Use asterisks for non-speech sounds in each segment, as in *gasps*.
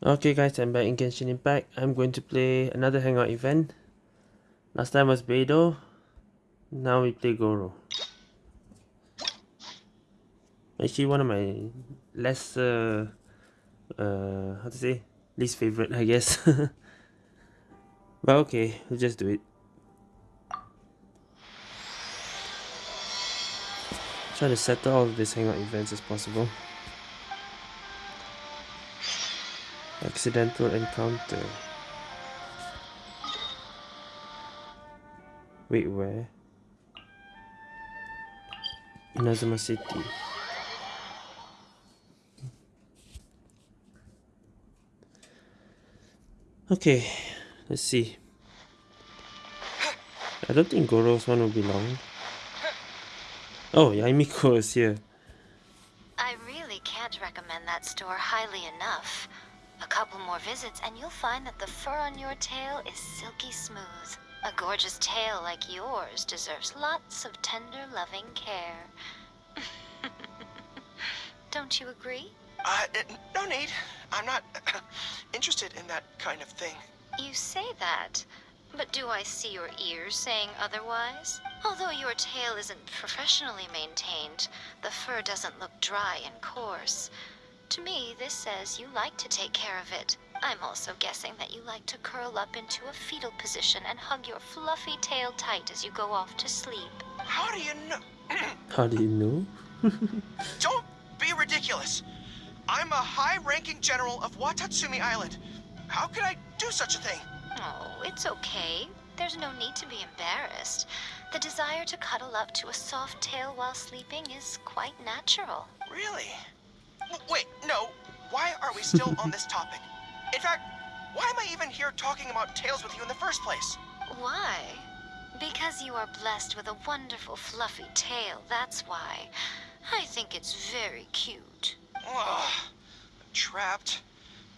Okay guys, I'm back in Genshin Impact. I'm going to play another hangout event. Last time was Beidou. Now we play Goro. Actually one of my less uh, uh how to say least favorite I guess. *laughs* but okay, we'll just do it. Try to settle all of these hangout events as possible. Accidental encounter. Wait, where? Inazuma City. Okay, let's see. I don't think Goro's one will be long. Oh, Yae Miko is here. I really can't recommend that store highly enough. A couple more visits and you'll find that the fur on your tail is silky smooth. A gorgeous tail like yours deserves lots of tender, loving care. *laughs* Don't you agree? Uh, no need. I'm not *coughs* interested in that kind of thing. You say that, but do I see your ears saying otherwise? Although your tail isn't professionally maintained, the fur doesn't look dry and coarse. To me, this says you like to take care of it. I'm also guessing that you like to curl up into a fetal position and hug your fluffy tail tight as you go off to sleep. How do you know? *clears throat* How do you know? *laughs* Don't be ridiculous. I'm a high-ranking general of Watatsumi Island. How could I do such a thing? Oh, it's okay. There's no need to be embarrassed. The desire to cuddle up to a soft tail while sleeping is quite natural. Really? Wait, no. Why are we still on this topic? In fact, why am I even here talking about tails with you in the first place? Why? Because you are blessed with a wonderful fluffy tail, that's why. I think it's very cute. Ugh, I'm trapped.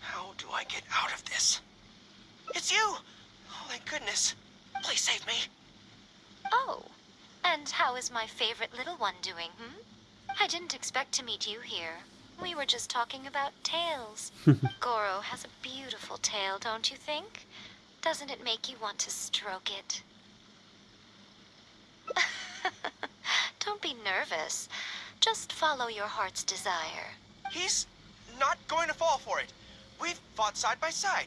How do I get out of this? It's you! Oh, thank goodness. Please save me. Oh, and how is my favorite little one doing, hmm? I didn't expect to meet you here. We were just talking about tails. *laughs* Goro has a beautiful tail, don't you think? Doesn't it make you want to stroke it? *laughs* don't be nervous. Just follow your heart's desire. He's not going to fall for it. We've fought side by side.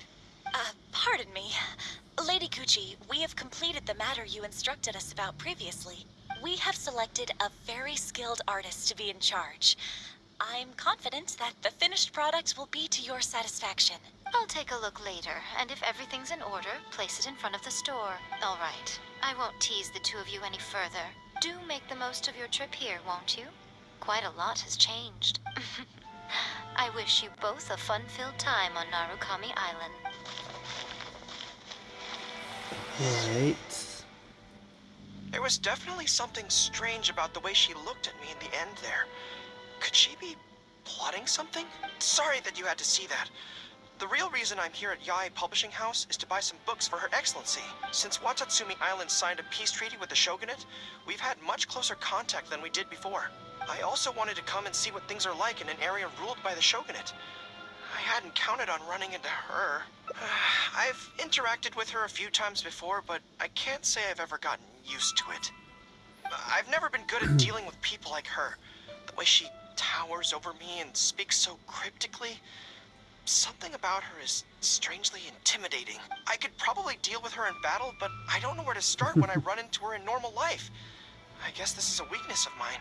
Uh, pardon me. Lady Guuji, we have completed the matter you instructed us about previously. We have selected a very skilled artist to be in charge. I'm confident that the finished product will be to your satisfaction. I'll take a look later, and if everything's in order, place it in front of the store. All right. I won't tease the two of you any further. Do make the most of your trip here, won't you? Quite a lot has changed. *laughs* I wish you both a fun-filled time on Narukami Island. Right. There was definitely something strange about the way she looked at me in the end there. Could she be plotting something? Sorry that you had to see that. The real reason I'm here at Yae Publishing House is to buy some books for Her Excellency. Since Watatsumi Island signed a peace treaty with the Shogunate, we've had much closer contact than we did before. I also wanted to come and see what things are like in an area ruled by the Shogunate. I hadn't counted on running into her. *sighs* I've interacted with her a few times before, but I can't say I've ever gotten used to it. I've never been good at *clears throat* dealing with people like her. The way she towers over me and speaks so cryptically. Something about her is strangely intimidating. I could probably deal with her in battle, but I don't know where to start when I *laughs* run into her in normal life. I guess this is a weakness of mine.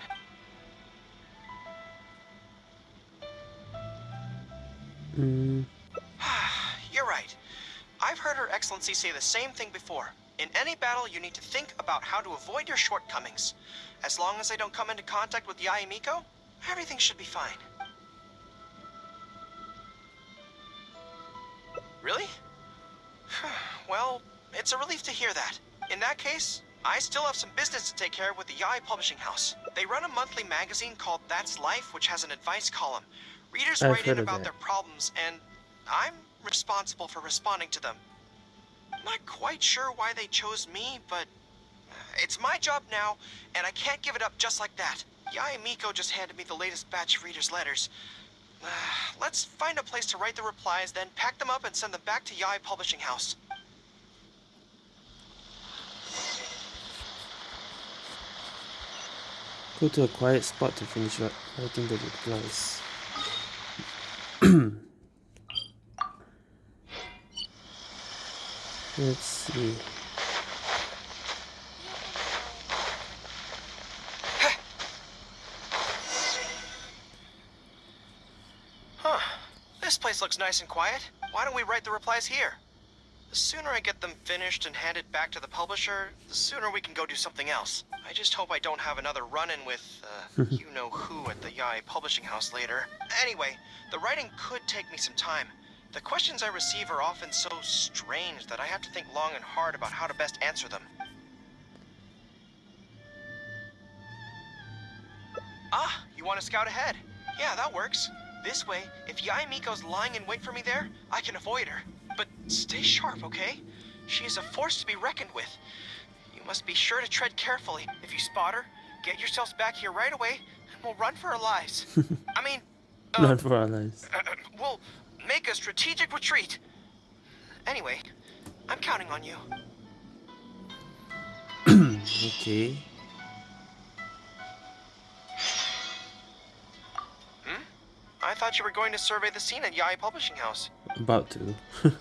Mm. *sighs* You're right. I've heard Her Excellency say the same thing before. In any battle, you need to think about how to avoid your shortcomings. As long as I don't come into contact with Yae Miko, everything should be fine. Really? *sighs* well, it's a relief to hear that. In that case, I still have some business to take care of with the Yae Publishing House. They run a monthly magazine called That's Life, which has an advice column. Readers I've write in about that. their problems, and I'm responsible for responding to them. Not quite sure why they chose me, but uh, it's my job now, and I can't give it up just like that. Yae Miko just handed me the latest batch of readers' letters. Uh, let's find a place to write the replies, then pack them up and send them back to Yae Publishing House. Go to a quiet spot to finish writing the replies. *clears throat* Let's see. Huh. This place looks nice and quiet. Why don't we write the replies here? The sooner I get them finished and handed back to the publisher, the sooner we can go do something else. I just hope I don't have another run-in with, uh, *laughs* you know who at the Yae Publishing House later. Anyway, the writing could take me some time. The questions I receive are often so strange that I have to think long and hard about how to best answer them. Ah, you want to scout ahead? Yeah, that works. This way, if Yae Miko's lying in wait for me there, I can avoid her. But stay sharp, okay? She is a force to be reckoned with. You must be sure to tread carefully. If you spot her, get yourselves back here right away, and we'll run for our lives. *laughs* I mean, uh, Not for our lives. we'll make a strategic retreat. Anyway, I'm counting on you. *clears throat* Okay. I thought you were going to survey the scene at Yae Publishing House. About to. *laughs*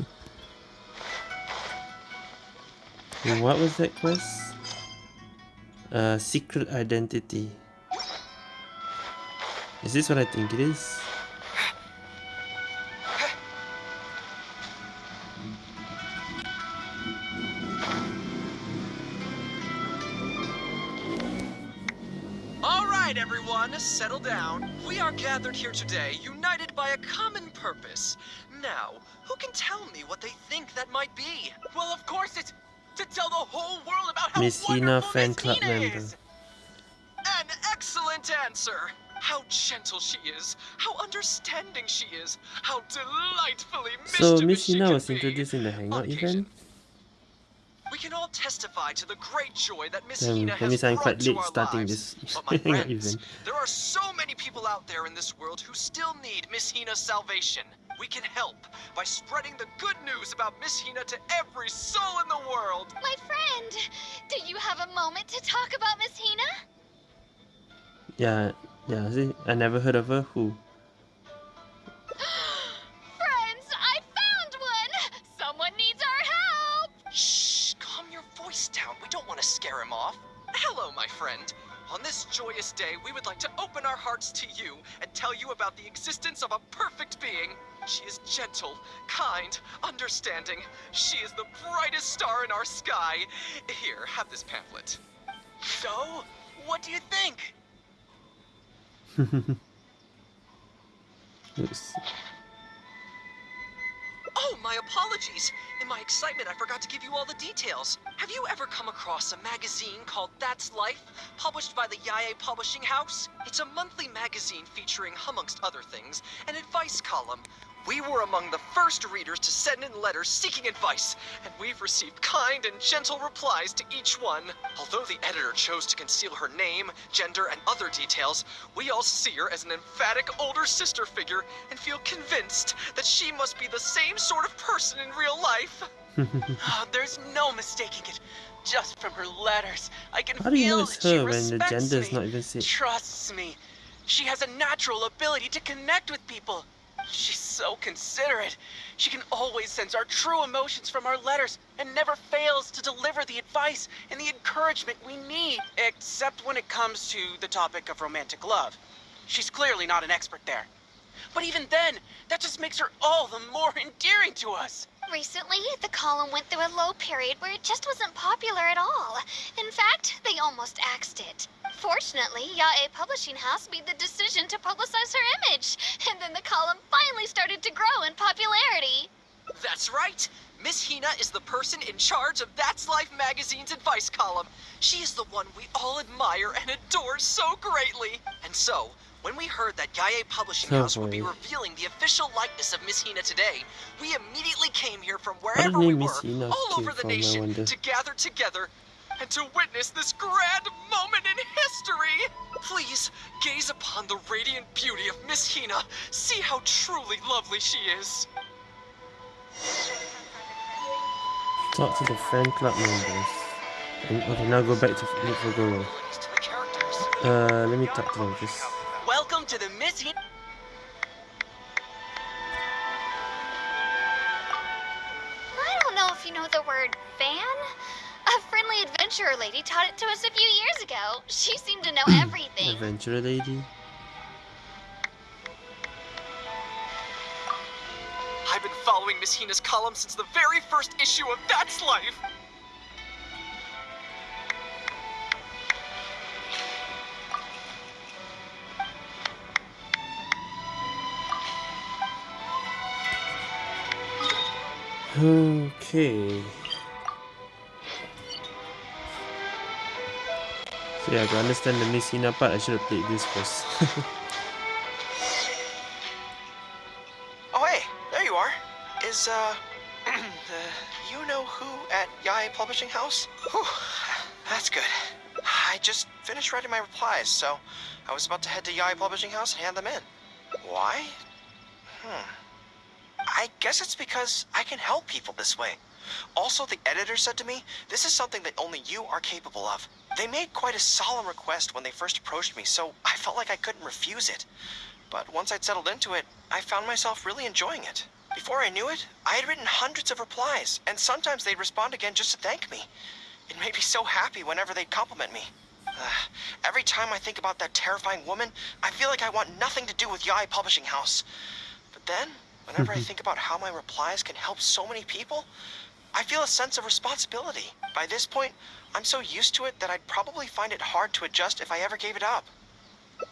What was that quest? Uh, secret identity. Is this what I think it is? Settle down. We are gathered here today, united by a common purpose. Now, who can tell me what they think that might be? Well, of course, it's to tell the whole world about how Miss wonderful fan Miss club member. is. An excellent answer. How gentle she is, how understanding she is, how delightfully So Miss she Hina can was introduced in the Hangout event? We can all testify to the great joy that Miss Um, Hina has I'm brought quite to late our starting lives. this But my *laughs* Hangout friends, there are so many people out there in this world who still need Miss Hina's salvation. We can help by spreading the good news about Miss Hina to every soul in the world. My friend, do you have a moment to talk about Miss Hina? Yeah, yeah, see, I never heard of her. Who? Friend. On this joyous day, we would like to open our hearts to you and tell you about the existence of a perfect being. She is gentle, kind, understanding. She is the brightest star in our sky. Here, have this pamphlet. So, what do you think? *laughs* Oops. Oh, my apologies. In my excitement, I forgot to give you all the details. Have you ever come across a magazine called That's Life, published by the Yae Publishing House? It's a monthly magazine featuring, amongst other things, an advice column. We were among the first readers to send in letters seeking advice, and we've received kind and gentle replies to each one. Although the editor chose to conceal her name, gender, and other details, we all see her as an emphatic older sister figure and feel convinced that she must be the same sort of person in real life. Oh, *laughs* there's no mistaking it. Just from her letters, I can How do you feel know it's that she her when the respects me, not even said? Trusts me. She has a natural ability to connect with people. She's so considerate. She can always sense our true emotions from our letters and never fails to deliver the advice and the encouragement we need. Except when it comes to the topic of romantic love. She's clearly not an expert there. But even then, that just makes her all the more *laughs* endearing to us. Recently, the column went through a low period where it just wasn't popular at all. In fact, they almost axed it. Fortunately, Yae Publishing House made the decision to publicize her image, and then the column finally started to grow in popularity. That's right. Miss Hina is the person in charge of That's Life magazine's advice column. She is the one we all admire and adore so greatly. And so, when we heard that Yae Publishing Oh, House would be revealing the official likeness of Miss Hina today, we immediately came here from wherever we were, all over the nation, to gather together and to witness this grand moment in history. Please gaze upon the radiant beauty of Miss Hina. See how truly lovely she is. Talk to the fan club members. And, okay, now go back to look for Goro. Abilities to the characters. Uh, let me talk to them first. Welcome to the Miss Hina. I don't know if you know the word fan. A friendly adventurer lady taught it to us a few years ago. She seemed to know *clears throat* everything. Adventure lady. I've been following Miss Hina's column since the very first issue of That's Life. Okay. So yeah, to understand the Miss Hina part, I should have played this first. *laughs* Oh, hey, there you are. Is, uh, *clears throat* the you know who at Yae Publishing House? Whew, that's good. I just finished writing my replies, so I was about to head to Yae Publishing House and hand them in. Why? Hmm. I guess it's because I can help people this way. Also, the editor said to me, this is something that only you are capable of. They made quite a solemn request when they first approached me, so I felt like I couldn't refuse it. But once I'd settled into it, I found myself really enjoying it. Before I knew it, I had written hundreds of replies, and sometimes they'd respond again just to thank me. It made me so happy whenever they'd compliment me. Uh, every time I think about that terrifying woman, I feel like I want nothing to do with Yae Publishing House. But then, whenever I *laughs* think about how my replies can help so many people, I feel a sense of responsibility. By this point, I'm so used to it that I'd probably find it hard to adjust if I ever gave it up.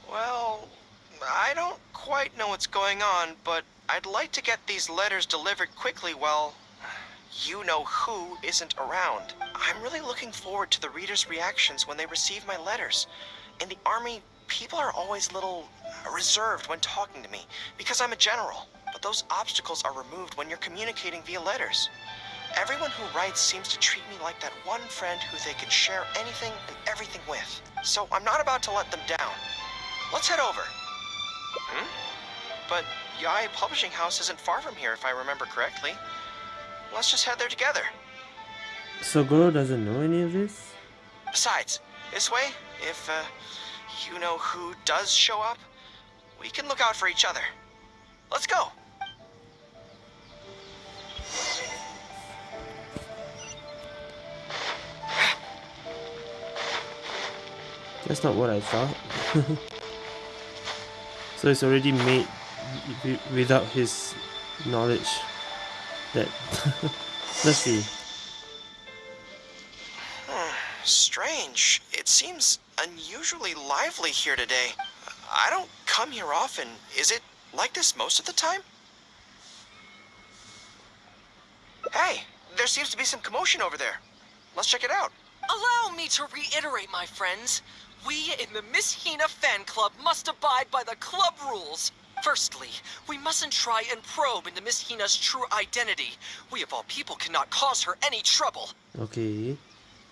Well, I don't quite know what's going on, but I'd like to get these letters delivered quickly while you know who isn't around. I'm really looking forward to the readers' reactions when they receive my letters. In the army, people are always a little reserved when talking to me because I'm a general. But those obstacles are removed when you're communicating via letters. Everyone who writes seems to treat me like that one friend who they can share anything and everything with. So I'm not about to let them down. Let's head over. Hmm? But Yae Publishing House isn't far from here, if I remember correctly. Let's just head there together. so Goro doesn't know any of this? Besides, this way, if, uh, you know who does show up, we can look out for each other. Let's go. That's not what I thought. *laughs* so it's already made without his knowledge. That *laughs* let's see. *sighs* Strange. It seems unusually lively here today. I don't come here often. Is it like this most of the time? Hey, there seems to be some commotion over there. Let's check it out. Allow me to reiterate, my friends. We in the Miss Hina fan club must abide by the club rules. Firstly, we mustn't try and probe into Miss Hina's true identity. We of all people cannot cause her any trouble. Okay.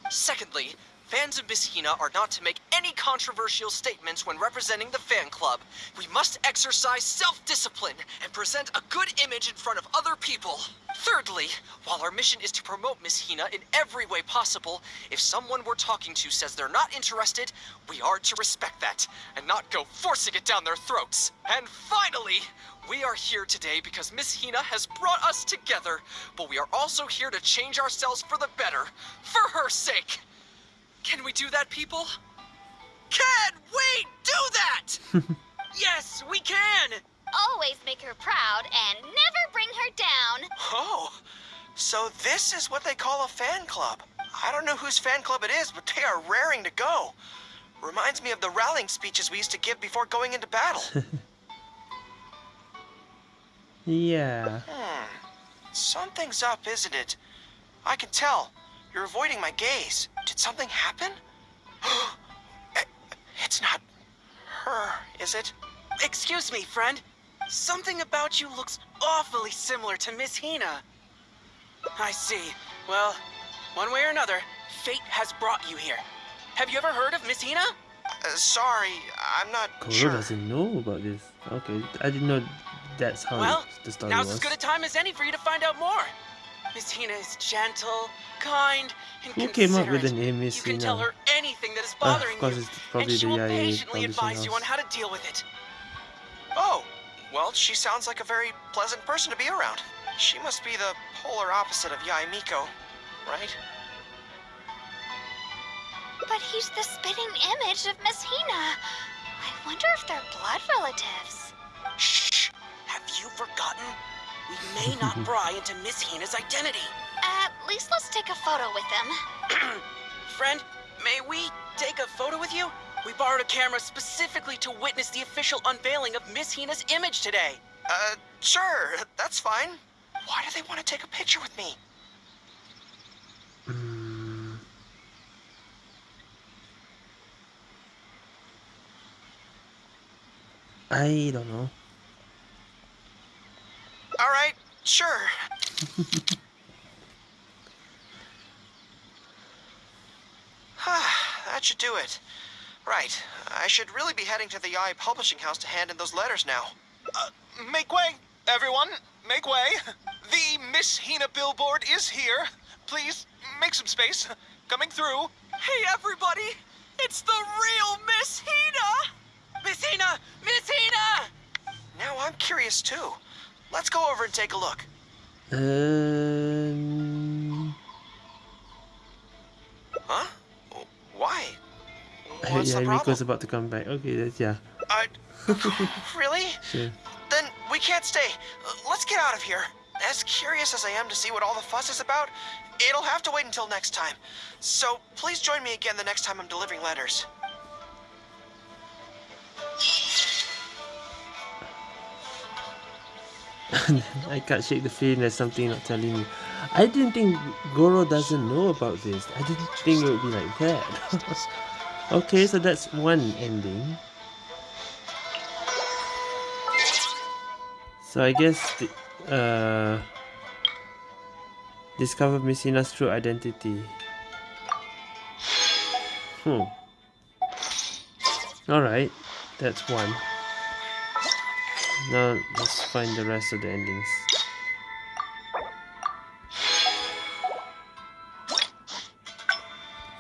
Secondly, fans of Miss Hina are not to make any controversial statements when representing the fan club. We must exercise self-discipline and present a good image in front of other people. Thirdly, while our mission is to promote Miss Hina in every way possible, if someone we're talking to says they're not interested, we are to respect that and not go forcing it down their throats. And finally, we are here today because Miss Hina has brought us together, but we are also here to change ourselves for the better, for her sake. Can we do that, people? Can we do that? *laughs* yes, we can! Always make her proud and never bring her down. Oh, so this is what they call a fan club. I don't know whose fan club it is, but they are raring to go. Reminds me of the rallying speeches we used to give before going into battle. *laughs* Yeah. Hmm. Something's up, isn't it? I can tell. You're avoiding my gaze. Did something happen? *gasps* It's not her, is it? Excuse me, friend. Something about you looks awfully similar to Miss Hina. I see. Well, one way or another, Fate has brought you here. Have you ever heard of Miss Hina? Uh, sorry, I'm not Goro sure. doesn't know about this. Okay, I didn't know that's how Well, the story now's was. as good a time as any for you to find out more. Miss Hina is gentle, kind, and Who came up with the considerate. name Miss You can tell her anything that is bothering of you, it's probably and she will YA patiently advise you on how to deal with it. Oh, well, she sounds like a very pleasant person to be around. She must be the polar opposite of Yae Miko, right? But he's the spitting image of Miss Hina. I wonder if they're blood relatives. Shh! Have you forgotten? We may not *laughs* pry into Miss Hina's identity. At least let's take a photo with them. *clears throat* Friend, may we take a photo with you? We borrowed a camera specifically to witness the official unveiling of Miss Hina's image today. Uh, sure, that's fine. Why do they want to take a picture with me? Mm. I don't know. All right, sure. *laughs* that should do it. Right, I should really be heading to the Yae Publishing House to hand in those letters now. Uh, make way, everyone. Make way. *laughs* The Miss Hina billboard is here. Please, make some space. *laughs* Coming through. Hey, everybody! It's the real Miss Hina! Miss Hina! Miss Hina! Now I'm curious too. Let's go over and take a look. Um, Huh? Why? yeah, What's the problem? Rico's about to come back. Okay, that's yeah, I... *laughs* really? sure. Then we can't stay. Uh, Let's get out of here. As curious as I am to see what all the fuss is about, it'll have to wait until next time. So please join me again the next time I'm delivering letters. *laughs* I can't shake the feeling there's something not telling me. I didn't think Goro doesn't know about this. I didn't think it would be like that. *laughs* okay, so that's one ending. So I guess the, uh, discover Miss Hina's true identity. Hmm. Alright, that's one. Now let's find the rest of the endings.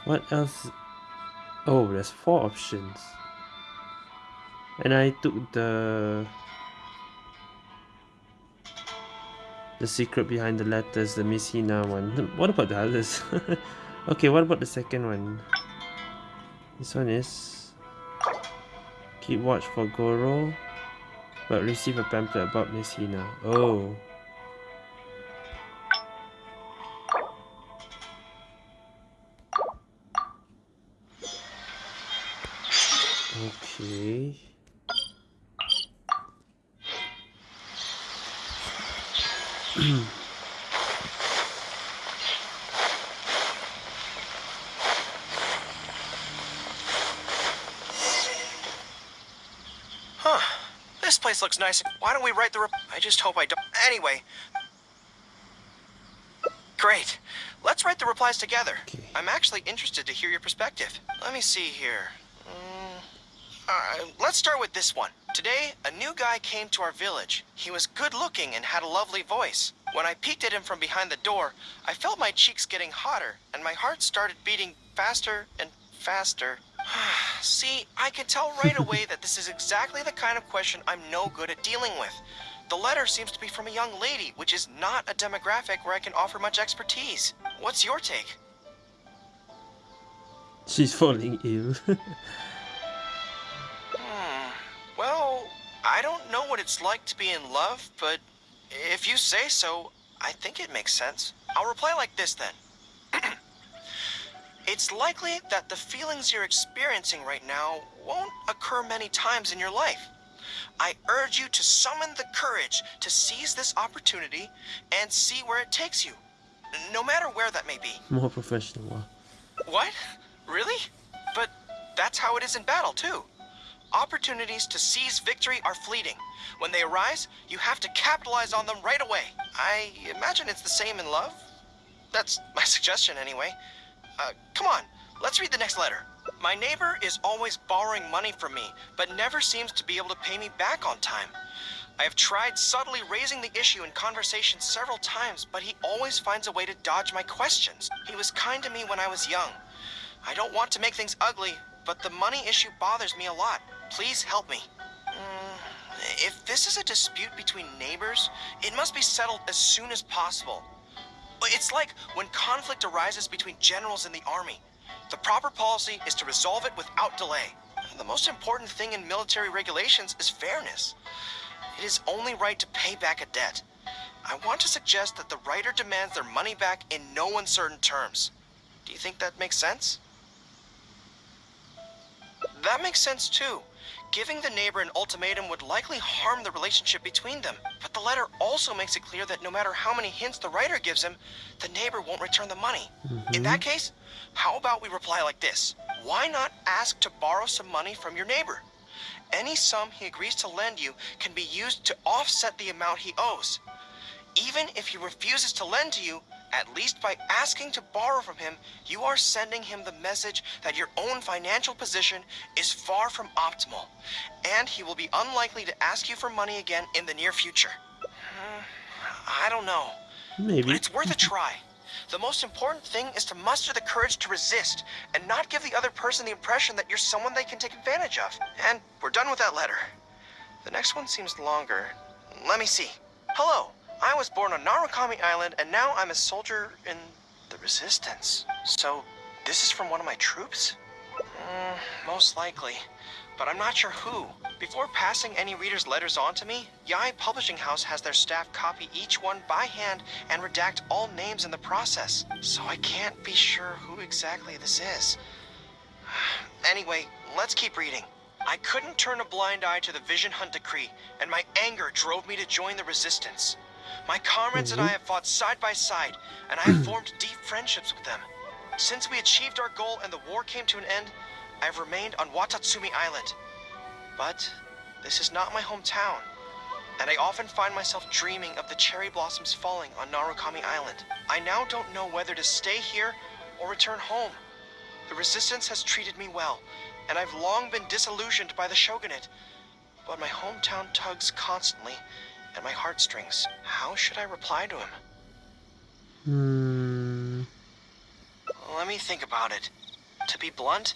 What else? Oh, there's four options. And I took the the secret behind the letters, the Miss Hina one. *laughs* What about the others? *laughs* okay, what about the second one? This one is keep watch for Goro, but receive a pamphlet about Miss Hina. Oh. Nice. Why don't we write the rep- I just hope I don't- Anyway. Great. Let's write the replies together. Okay. I'm actually interested to hear your perspective. Let me see here. Mm, Alright, let's start with this one. Today, a new guy came to our village. He was good looking and had a lovely voice. When I peeked at him from behind the door, I felt my cheeks getting hotter, and my heart started beating faster and faster. *sighs* *sighs* *sighs* See, I can tell right away that this is exactly the kind of question I'm no good at dealing with. The letter seems to be from a young lady, which is not a demographic where I can offer much expertise. What's your take? She's falling ill. *laughs* Hmm. Well, I don't know what it's like to be in love, but if you say so, I think it makes sense. I'll reply like this then. *clears throat* it's likely that the feelings you're experiencing right now won't occur many times in your life. I urge you to summon the courage to seize this opportunity and see where it takes you, no matter where that may be. More professional. What? Really? But that's how it is in battle, too. Opportunities to seize victory are fleeting. When they arise, you have to capitalize on them right away. I imagine it's the same in love. That's my *laughs* suggestion, anyway. Uh, come on, let's read the next letter. My neighbor is always borrowing money from me, but never seems to be able to pay me back on time. I have tried subtly raising the issue in conversation several times, but he always finds a way to dodge my questions. He was kind to me when I was young. I don't want to make things ugly, but the money issue bothers me a lot. Please help me. Mm, if this is a dispute between neighbors, it must be settled as soon as possible. It's like when conflict arises between generals in the army. The proper policy is to resolve it without delay. The most important thing in military regulations is fairness. It is only right to pay back a debt. I want to suggest that the writer demands their money back in no uncertain terms. Do you think that makes sense? That makes sense too. Giving the neighbor an ultimatum would likely harm the relationship between them. But the letter also makes it clear that no matter how many hints the writer gives him, the neighbor won't return the money. In that mm-hmm. case, how about we reply like this? Why not ask to borrow some money from your neighbor? Any sum he agrees to lend you can be used to offset the amount he owes. Even if he refuses to lend to you, at least by asking to borrow from him, you are sending him the message that your own financial position is far from optimal, and he will be unlikely to ask you for money again in the near future. I don't know, but Maybe. it's worth a try. The most important thing is to muster the courage to resist and not give the other person the impression that you're someone they can take advantage of. And we're done with that letter. The next one seems longer. Let me see. Hello. I was born on Narukami Island, and now I'm a soldier in the Resistance. So, this is from one of my troops? Mm, most likely. But I'm not sure who. Before passing any reader's letters on to me, Yae Publishing House has their staff copy each one by hand and redact all names in the process. So I can't be sure who exactly this is. *sighs* Anyway, let's keep reading. I couldn't turn a blind eye to the Vision Hunt decree, and my anger drove me to join the Resistance. My comrades and I mm-hmm. have fought side by side, and I have *clears throat* formed deep friendships with them. Since we achieved our goal and the war came to an end, I have remained on Watatsumi Island. But this is not my hometown, and I often find myself dreaming of the cherry blossoms falling on Narukami Island. I now don't know whether to stay here or return home. The resistance has treated me well, and I've long been disillusioned by the shogunate. But my hometown tugs constantly at my heartstrings. How should I reply to him? Hmm. Let me think about it. To be blunt,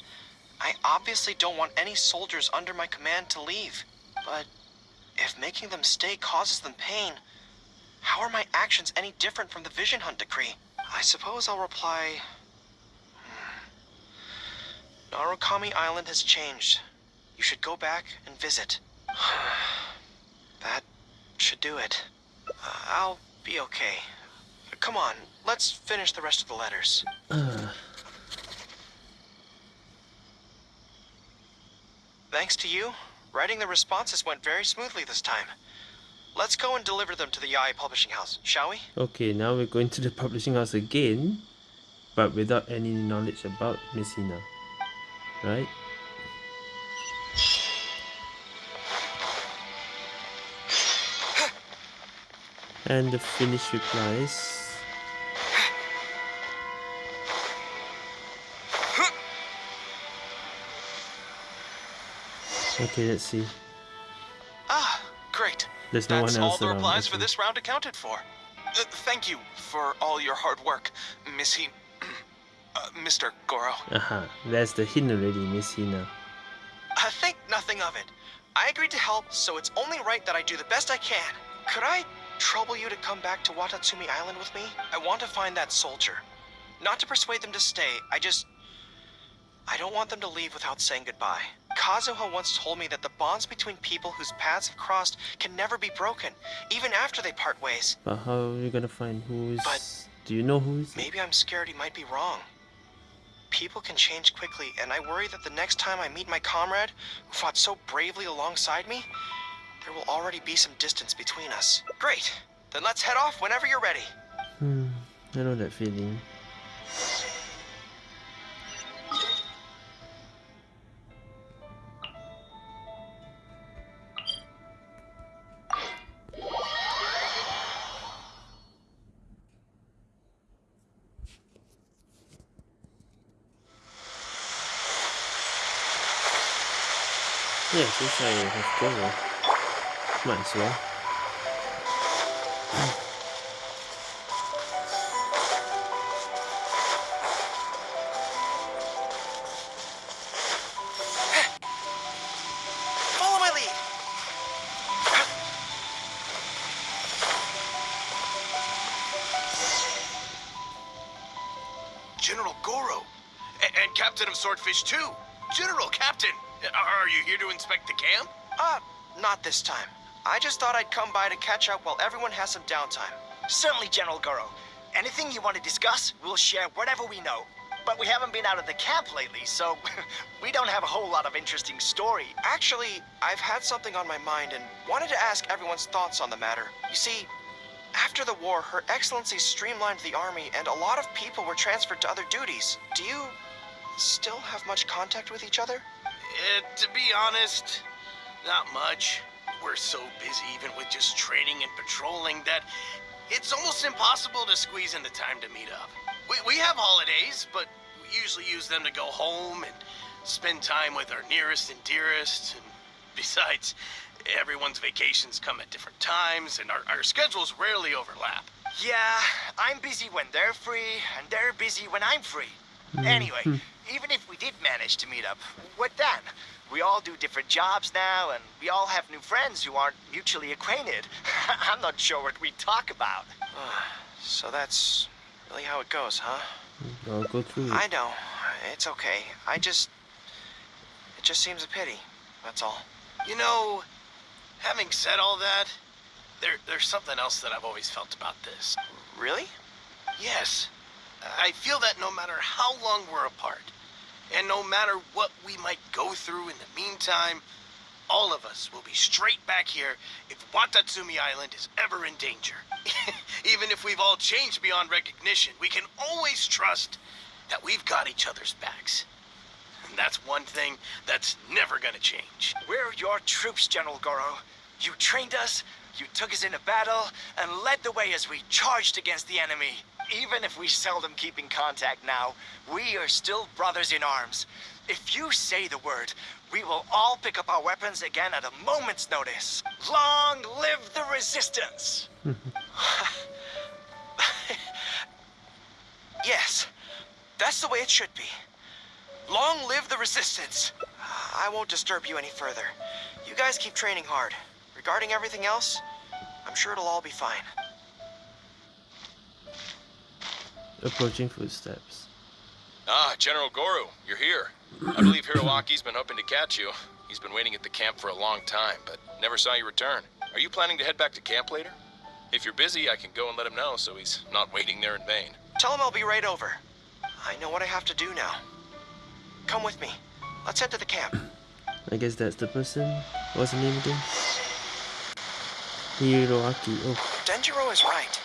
I obviously don't want any soldiers under my command to leave. But if making them stay causes them pain, how are my actions any different from the Vision Hunt decree? I suppose I'll reply. "Hmm. Narukami Island has changed. You should go back and visit. *sighs* that should do it. Uh, I'll be okay. Come on, let's finish the rest of the letters. *sighs* Thanks to you, writing the responses went very smoothly this time. Let's go and deliver them to the Yae Publishing House, shall we? Okay, now we're going to the publishing house again, but without any knowledge about Miss Hina, Right? And the finished replies. Okay, let's see. Ah, great. There's no That's one all the around, replies for this round accounted for. Uh, thank you for all your hard work, Miss he... *clears throat* uh, Mr. Goro. Aha, that's the hint already, Miss Hina. I think nothing of it. I agreed to help, so it's only right that I do the best I can. Could I trouble you to come back to Watatsumi Island with me? I want to find that soldier. Not to persuade them to stay, I just... I don't want them to leave without saying goodbye. Kazuha once told me that the bonds between people whose paths have crossed can never be broken, even after they part ways. But how are you gonna find who is... But- Do you know who is? Maybe I'm scared he might be wrong. People can change quickly, and I worry that the next time I meet my comrade, who fought so bravely alongside me, there will already be some distance between us. Great! Then let's head off whenever you're ready. Hmm, I know that feeling. Might as well. Follow my lead. General Goro. A- and Captain of Swordfish too. General Captain. Are you here to inspect the camp? Uh, not this time. I just thought I'd come by to catch up while everyone has some downtime. Certainly, General Goro. Anything you want to discuss, we'll share whatever we know. But we haven't been out of the camp lately, so *laughs* we don't have a whole lot of interesting story. Actually, I've had something on my mind and wanted to ask everyone's thoughts on the matter. You see, after the war, Her Excellency streamlined the army and a lot of people were transferred to other duties. Do you still have much contact with each other? Uh, to be honest, not much. We're so busy even with just training and patrolling that it's almost impossible to squeeze in the time to meet up. We, we have holidays, but we usually use them to go home and spend time with our nearest and dearest. And *laughs* besides, everyone's vacations come at different times and our, our schedules rarely overlap. Yeah, I'm busy when they're free, and they're busy when I'm free. Hmm. Anyway, hmm. even if we did manage to meet up, what then? We all do different jobs now, and we all have new friends who aren't mutually acquainted. *laughs* I'm not sure what we talk about. *sighs* So that's really how it goes, huh? I'll go through I know. It's okay. I just. It just seems a pity. That's all. You know, having said all that, there, there's something else that I've always felt about this. Really? Yes. I feel that no matter how long we're apart, and no matter what we might go through in the meantime, all of us will be straight back here if Watatsumi Island is ever in danger. *laughs* Even if we've all changed beyond recognition, we can always trust that we've got each other's backs. And that's one thing that's never gonna change. We're your troops, General Goro. You trained us, you took us into battle, and led the way as we charged against the enemy. Even if we seldom keep in contact now, we are still brothers in arms. If you say the word, we will all pick up our weapons again at a moment's notice. Long live the resistance! *laughs* Yes. That's the way it should be. Long live the resistance. I won't disturb you any further. You guys keep training hard. Regarding everything else, I'm sure it'll all be fine. Approaching footsteps. Ah, General Goro, you're here. I believe Hiroaki's been hoping to catch you. He's been waiting at the camp for a long time, but never saw you return. Are you planning to head back to camp later? If you're busy, I can go and let him know so he's not waiting there in vain. Tell him I'll be right over. I know what I have to do now. Come with me. Let's head to the camp. I guess that's the person. What's the name again? Hiroaki. Oh, Denjiro is right.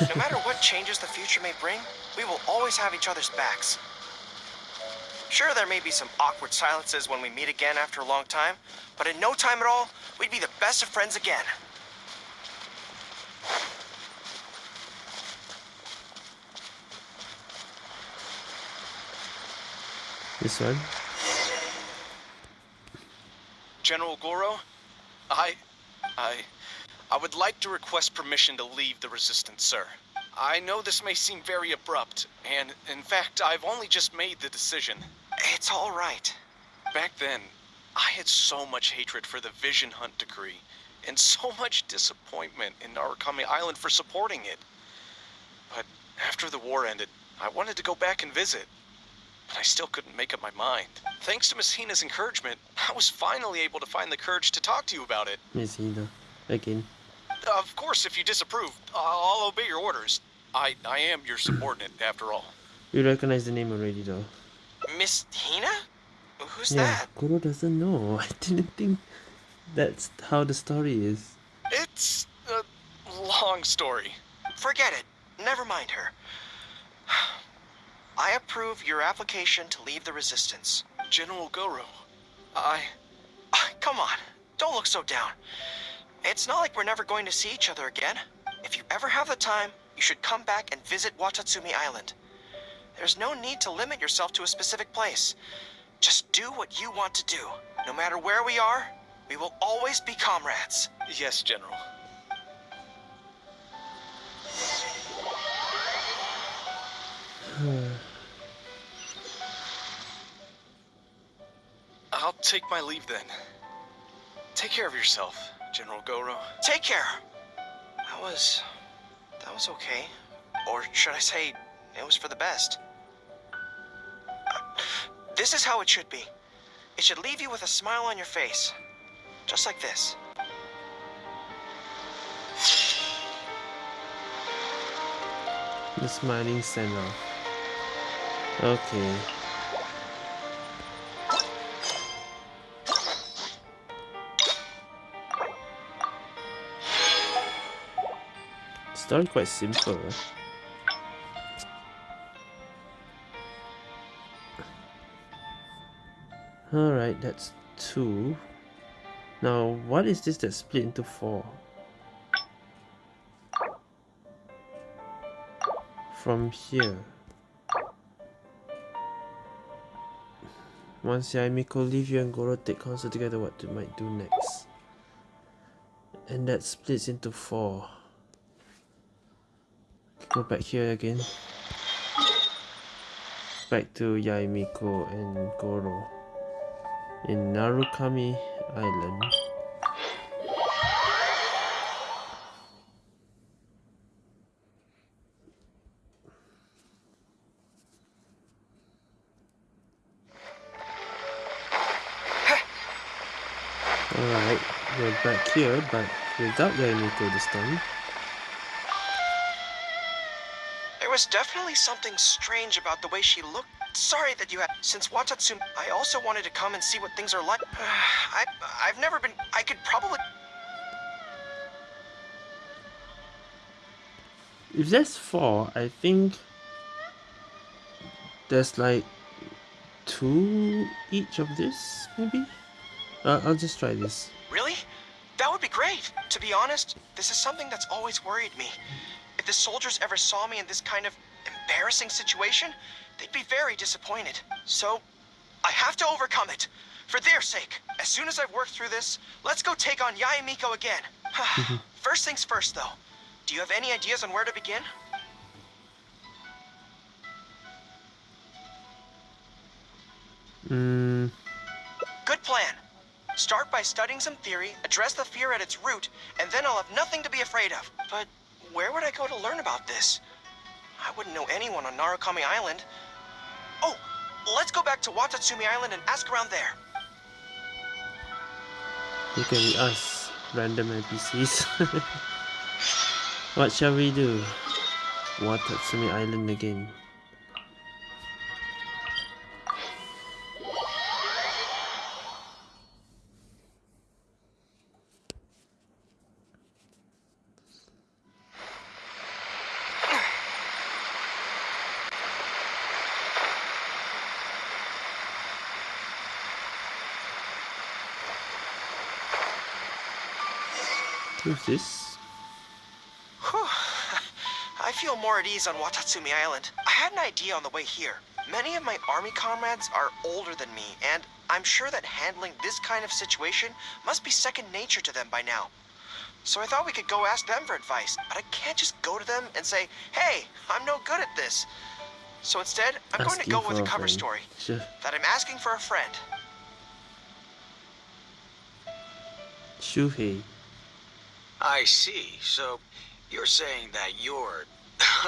No matter what changes the future may bring, we will always have each other's backs. Sure, there may be some awkward silences when we meet again after a long time, but in no time at all, we'd be the best of friends again. this one. General Goro, I, I, I would like to request permission to leave the Resistance, sir. I know this may seem very abrupt, and in fact, I've only just made the decision. It's all right. Back then, I had so much hatred for the Vision Hunt decree, and so much disappointment in Narukami Island for supporting it. But after the war ended, I wanted to go back and visit. But I still couldn't make up my mind. Thanks to Miss Hina's encouragement, I was finally able to find the courage to talk to you about it. Miss Hina. Again. Of course, if you disapprove, I'll obey your orders. I, I am your subordinate, *clears throat* after all. You recognize the name already though. Miss Hina? Who's yeah, that? Goro doesn't know. *laughs* I didn't think that's how the story is. It's a long story. Forget it. Never mind her. *sighs* I approve your application to leave the Resistance. General Goro, I... Come on, don't look so down. It's not like we're never going to see each other again. If you ever have the time, you should come back and visit Watatsumi Island. There's no need to limit yourself to a specific place. Just do what you want to do. No matter where we are, we will always be comrades. Yes, General. *sighs* I'll take my leave then. Take care of yourself, General Goro. Take care. That was... that was okay. Or should I say, it was for the best. This is how it should be. It should leave you with a smile on your face. Just like this. The smiling send off. Okay. Story quite simple. Alright, that's two. Now, what is this that split into four? From here. Once Yae Miko leave you and Goro take counsel together what they might do next. And that splits into four. Go back here again. Back to Yae Miko and Goro. In Narukami Island. Alright, we're back here, but without Yae Miko this time. There was definitely something strange about the way she looked. Sorry that you had. Since Watatsumi, I also wanted to come and see what things are like. *sighs* I, I've never been. I could probably. If there's four, I think there's like two each of this, maybe? Uh, I'll just try this. Really? That would be great. To be honest, this is something that's always worried me. If the soldiers ever saw me in this kind of embarrassing situation, they'd be very disappointed. So, I have to overcome it. For their sake. As soon as I've worked through this, let's go take on Yae Miko again. *sighs* first things first, though. Do you have any ideas on where to begin? Hmm. Good plan. Start by studying some theory, address the fear at its root, and then I'll have nothing to be afraid of. But where would I go to learn about this? I wouldn't know anyone on Narukami Island. Oh, let's go back to Watatsumi Island and ask around there. You can be us, random NPCs. *laughs* what shall we do? Watatsumi Island again. This? *sighs* I feel more at ease on Watatsumi Island. I had an idea on the way here. Many of my army comrades are older than me, and I'm sure that handling this kind of situation must be second nature to them by now. So I thought we could go ask them for advice, but I can't just go to them and say, hey, I'm no good at this. So instead, I'm going to go with a a cover friend. story Sure. that I'm asking for a friend. Shuhei. I see. So you're saying that your *laughs*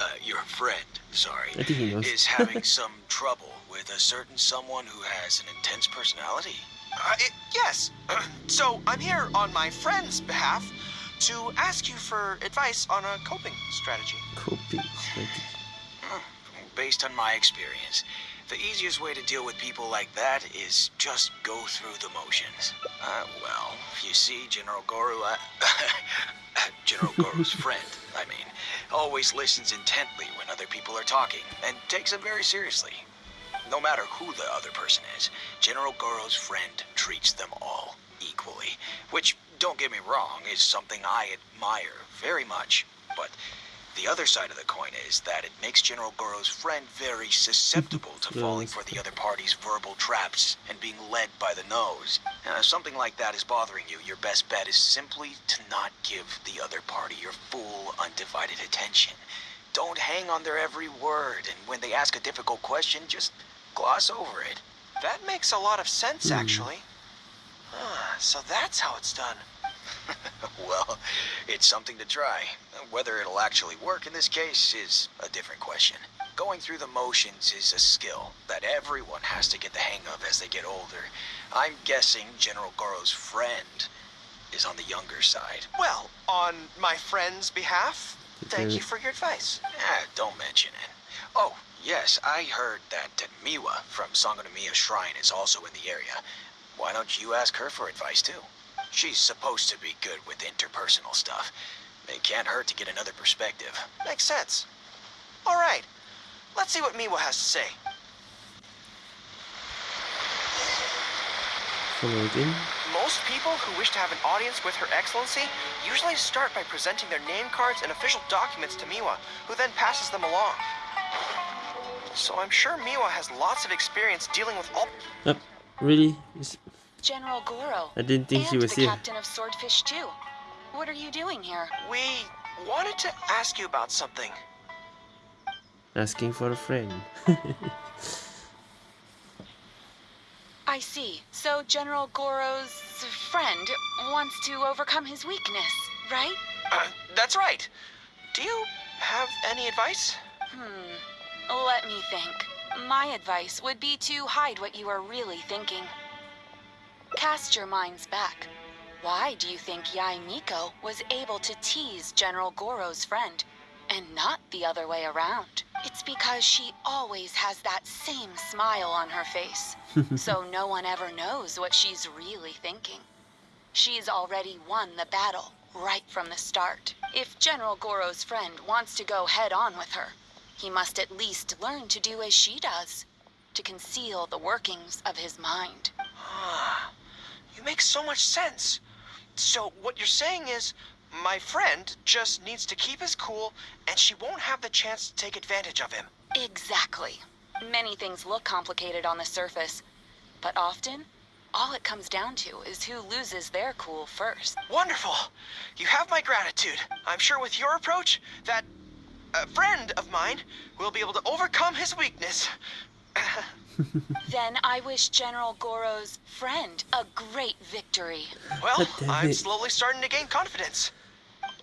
uh, your friend, sorry, I think he knows. is having *laughs* some trouble with a certain someone who has an intense personality. Uh, it, yes. *clears throat* so I'm here on my friend's behalf to ask you for advice on a coping strategy. Coping strategy. Based on my experience, the easiest way to deal with people like that is just go through the motions. Uh, well, you see, General Goro, uh, *laughs* General Goro's *laughs* friend, I mean, always listens intently when other people are talking and takes them very seriously. No matter who the other person is, General Goro's friend treats them all equally, which, don't get me wrong, is something I admire very much. But The other side of the coin is that it makes General Goro's friend very susceptible to *laughs* falling for the other party's verbal traps and being led by the nose. And if something like that is bothering you, your best bet is simply to not give the other party your full, undivided attention. Don't hang on their every word, and when they ask a difficult question, just gloss over it. That makes a lot of sense, Hmm. actually. Ah, so that's how it's done. *laughs* well, it's something to try. Whether it'll actually work in this case is a different question. Going through the motions is a skill that everyone has to get the hang of as they get older. I'm guessing General Goro's friend is on the younger side. Well, on my friend's behalf, thank you for your advice. Ah, don't mention it. Oh, yes, I heard that uh, Miwa from Sangonomiya Shrine is also in the area. Why don't you ask her for advice too? She's supposed to be good with interpersonal stuff. It can't hurt to get another perspective. Makes sense. All right, let's see what Miwa has to say. Follow again. Most people who wish to have an audience with Her Excellency usually start by presenting their name cards and official documents to Miwa, who then passes them along. So I'm sure Miwa has lots of experience dealing with all. Up. Really? General Goro. I didn't think and she was the here. captain of Swordfish too. What are you doing here? We wanted to ask you about something. Asking for a friend. *laughs* I see. So General Goro's friend wants to overcome his weakness, right? Uh, that's right. Do you have any advice? Hmm. Let me think. My advice would be to hide what you are really thinking. Cast your minds back. Why do you think Yae Miko was able to tease General Goro's friend and not the other way around? It's because she always has that same smile on her face, so no one ever knows what she's really thinking. She's already won the battle right from the start. If General Goro's friend wants to go head on with her, he must at least learn to do as she does, to conceal the workings of his mind. You make so much sense. So what you're saying is, my friend just needs to keep his cool, and she won't have the chance to take advantage of him. Exactly. Many things look complicated on the surface, but often, all it comes down to is who loses their cool first. Wonderful. You have my gratitude. I'm sure with your approach, that uh, friend of mine will be able to overcome his weakness. *clears throat* *laughs* Then I wish General Goro's friend a great victory. well, uh, I'm it. slowly starting to gain confidence.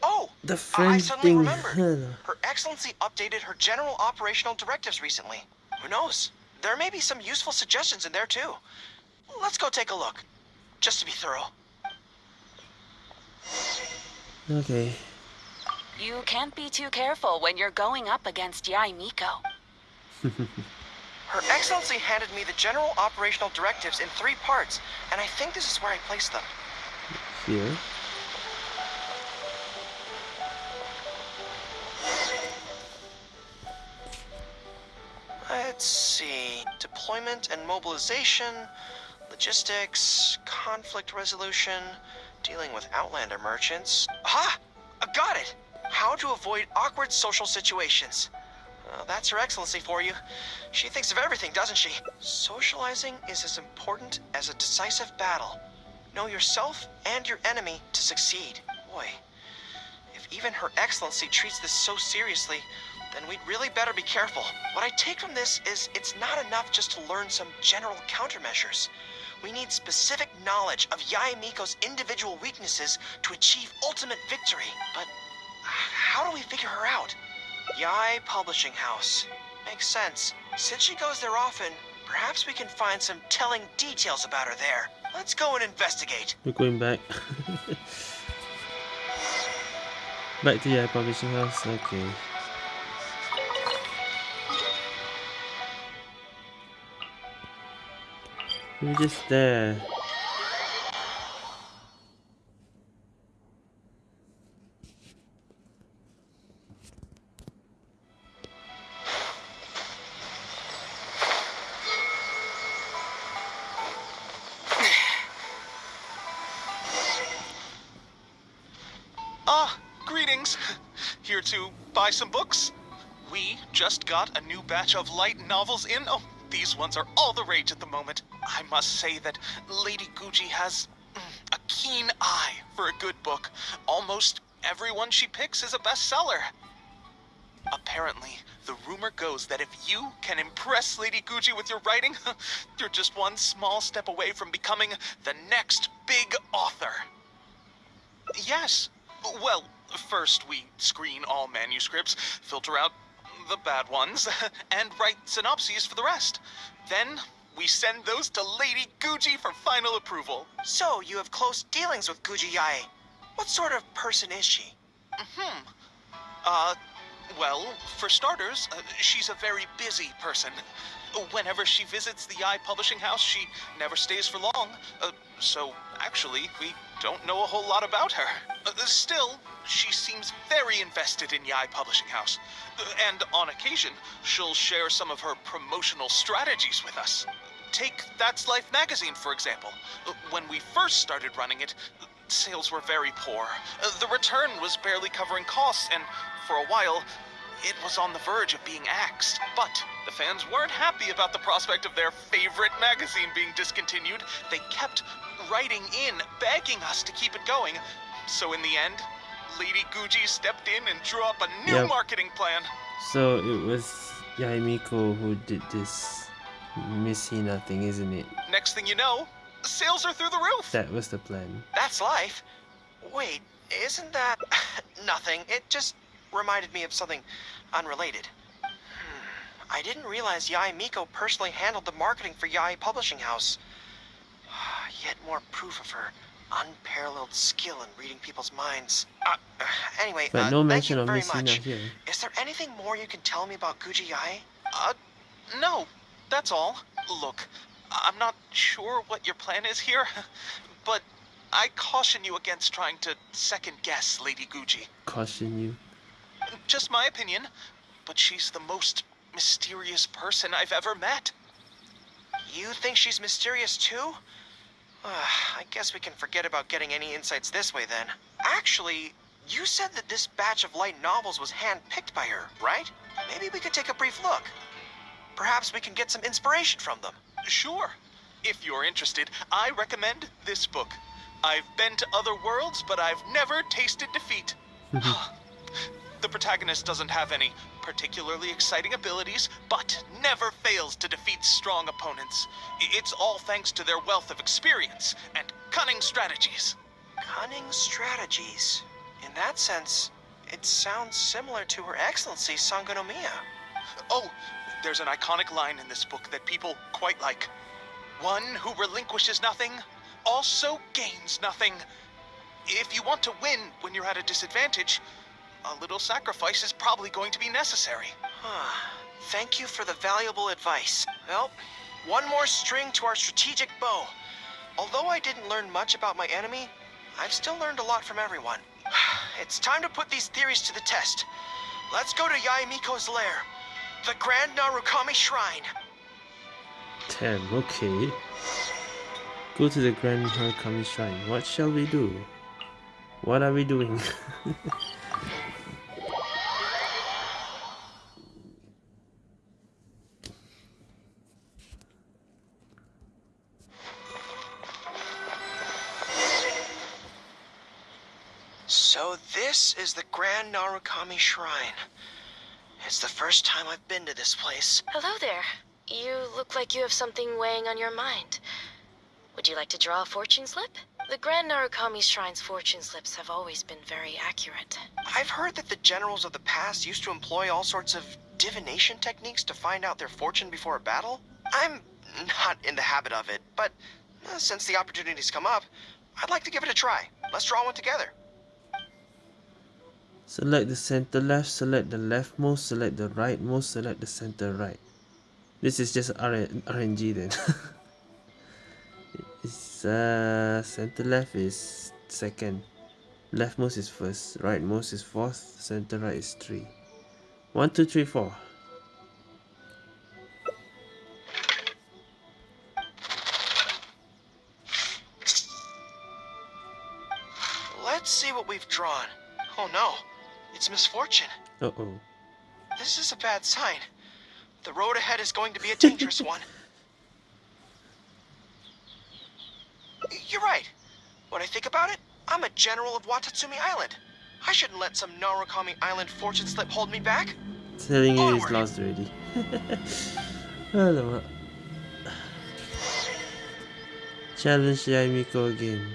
Oh, The friend I friend suddenly thing. remembered. Her Excellency updated her general operational directives recently. Who knows? There may be some useful suggestions in there too. Let's go take a look, just to be thorough. okay. You can't be too careful when you're going up against Yae Miko. *laughs* Her Excellency handed me the general operational directives in three parts, and I think this is where I placed them. Here. Let's see. Deployment and mobilization, logistics, conflict resolution, dealing with Outlander merchants. Aha! I got it! How to avoid awkward social situations. Uh, that's Her Excellency for you. She thinks of everything, doesn't she? Socializing is as important as a decisive battle. Know yourself and your enemy to succeed. Boy, if even Her Excellency treats this so seriously, then we'd really better be careful. What I take from this is it's not enough just to learn some general countermeasures. We need specific knowledge of Yae Miko's individual weaknesses to achieve ultimate victory. But how do we figure her out? Yae Publishing House. Makes sense. Since she goes there often, perhaps we can find some telling details about her there. Let's go and investigate. We're going back. *laughs* back to Yae publishing house. Okay. We're just there. Just got a new batch of light novels in. Oh, these ones are all the rage at the moment. I must say that Lady Guuji has mm, a keen eye for a good book. Almost everyone she picks is a bestseller. Apparently, the rumor goes that if you can impress Lady Guuji with your writing, *laughs* you're just one small step away from becoming the next big author. Yes. Well, first we screen all manuscripts, filter out the bad ones, *laughs* and write synopses for the rest. Then we send those to Lady Guuji for final approval. So, you have close dealings with Guuji Yae. What sort of person is she? Hmm. Uh, well, for starters, uh, she's a very busy person. Whenever she visits the Yae Publishing House, she never stays for long. Uh, so, actually, we don't know a whole lot about her. Uh, still, she seems very invested in Yae Publishing House. Uh, and on occasion, she'll share some of her promotional strategies with us. Take That's Life magazine, for example. Uh, When we first started running it, sales were very poor. Uh, The return was barely covering costs, and for a while, it was on the verge of being axed. But the fans weren't happy about the prospect of their favorite magazine being discontinued. They kept writing in, begging us to keep it going. So in the end, Lady Guuji stepped in and drew up a new Yep. marketing plan. So it was Yae Miko who did this Miss Hina thing, isn't it? Next thing you know, sales are through the roof. That was the plan. That's life. Wait, isn't that... *laughs* Nothing. It just reminded me of something unrelated. Hmm. I didn't realize Yae Miko personally handled the marketing for Yae Publishing House. *sighs* Yet more proof of her unparalleled skill in reading people's minds. Uh, *sighs* anyway, But uh, no thank mention you of very much. here. Is there anything more you can tell me about Guuji Yae? Uh, no, that's all. Look, I'm not sure what your plan is here, *laughs* but I caution you against trying to second guess Lady Guuji. Caution you. Just my opinion, but she's the most mysterious person I've ever met. You think she's mysterious too? Ah, I guess we can forget about getting any insights this way then. Actually, you said that this batch of light novels was handpicked by her, right? Maybe we could take a brief look. Perhaps we can get some inspiration from them. Sure. If you're interested, I recommend this book. I've been to other worlds, but I've never tasted defeat. *laughs* the protagonist doesn't have any particularly exciting abilities, but never fails to defeat strong opponents. It's all thanks to their wealth of experience and cunning strategies. Cunning strategies. In that sense, it sounds similar to Her Excellency Sangonomiya. Oh, there's an iconic line in this book that people quite like. One who relinquishes nothing also gains nothing. If you want to win when you're at a disadvantage, a little sacrifice is probably going to be necessary. Huh. Thank you for the valuable advice. Well, one more string to our strategic bow. Although I didn't learn much about my enemy, I've still learned a lot from everyone. *sighs* It's time to put these theories to the test. Let's go to Yae Miko's lair, the Grand Narukami Shrine. Damn, okay. Go to the Grand Narukami Shrine. What shall we do? What are we doing? *laughs* So this is the Grand Narukami Shrine. It's the first time I've been to this place. Hello there. You look like you have something weighing on your mind. Would you like to draw a fortune slip? The Grand Narukami Shrine's fortune slips have always been very accurate. I've heard that the generals of the past used to employ all sorts of divination techniques to find out their fortune before a battle. I'm not in the habit of it, but uh, since the opportunity's come up, I'd like to give it a try. Let's draw one together. Select the center left, select the leftmost, select the rightmost, select the center right. This is just RNG then. *laughs* it's uh center left is second. Leftmost is first, rightmost is fourth, center right is three. One, two, three, four. Uh-oh. This is a bad sign. The road ahead is going to be a dangerous *laughs* one. You're right. When I think about it, I'm a general of Watatsumi Island. I shouldn't let some Narukami Island fortune slip hold me back. Telling you he's lost already. *laughs* Alamak. Challenge Yae Miko again.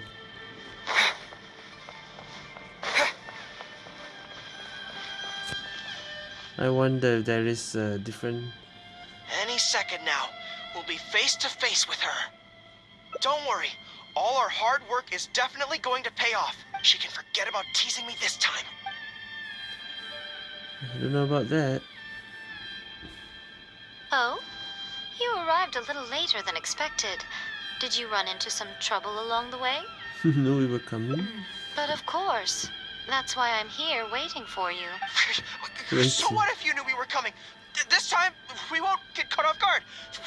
I wonder if there is a different Any second now, we'll be face to face with her. Don't worry, all our hard work is definitely going to pay off. She can forget about teasing me this time. I don't know about that. Oh? You arrived a little later than expected. Did you run into some trouble along the way? *laughs* no, we were coming. But of course. That's why I'm here waiting for you. *laughs* so what if you knew we were coming? Th- This time, we won't get caught off guard.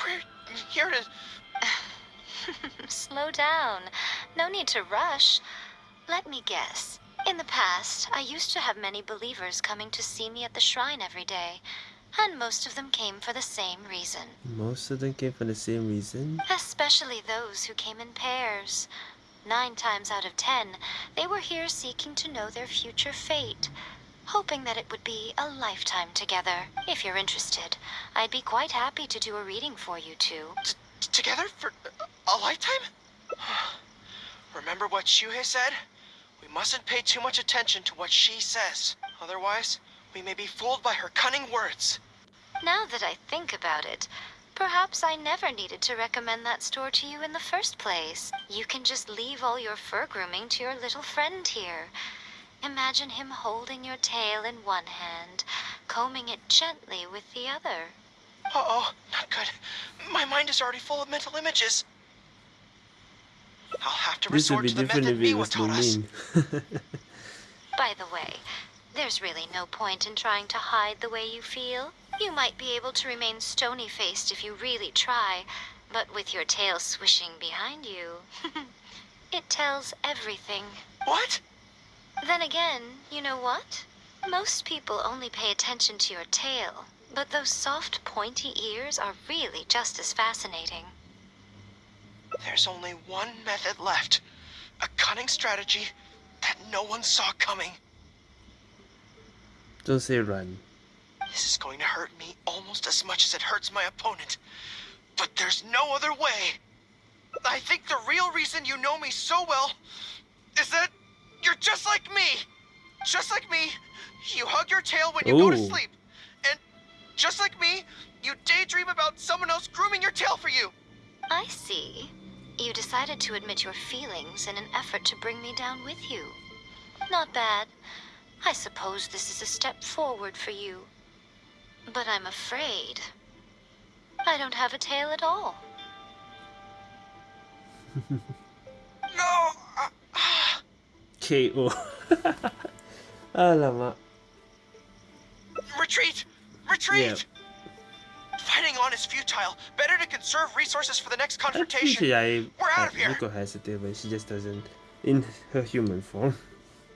We're here to... *laughs* Slow down. No need to rush. Let me guess. In the past, I used to have many believers coming to see me at the shrine every day, and most of them came for the same reason. Most of them came for the same reason. Especially those who came in pairs. Nine times out of ten, they were here seeking to know their future fate, hoping that it would be a lifetime together. If you're interested, I'd be quite happy to do a reading for you two. T- together for a lifetime? *sighs* Remember what Shuhei said? We mustn't pay too much attention to what she says. Otherwise, we may be fooled by her cunning words. Now that I think about it, perhaps I never needed to recommend that store to you in the first place. You can just leave all your fur grooming to your little friend here. Imagine him holding your tail in one hand, combing it gently with the other. Uh-oh, not good. My mind is already full of mental images. I'll have to This would resort be to the different method if it Miwa was taught us. Lumin. *laughs* *laughs* By the way, there's really no point in trying to hide the way you feel. You might be able to remain stony faced if you really try, but with your tail swishing behind you, *laughs* it tells everything. What? Then again, you know what? Most people only pay attention to your tail, but those soft, pointy ears are really just as fascinating. There's only one method left. A cunning strategy that no one saw coming. Don't say run. This is going to hurt me almost as much as it hurts my opponent. But there's no other way. I think the real reason you know me so well is that you're just like me. Just like me, you hug your tail when you go to sleep. And just like me, you daydream about someone else grooming your tail for you. I see. You decided to admit your feelings in an effort to bring me down with you. Not bad. I suppose this is a step forward for you. But I'm afraid I don't have a tail at all. *laughs* No! KO. Oh. Alamak. *laughs* retreat! Retreat! Fighting on is futile. Better to conserve resources for the next confrontation. Actually, I, We're out of here. Miko has a tail, but she just doesn't in her human form.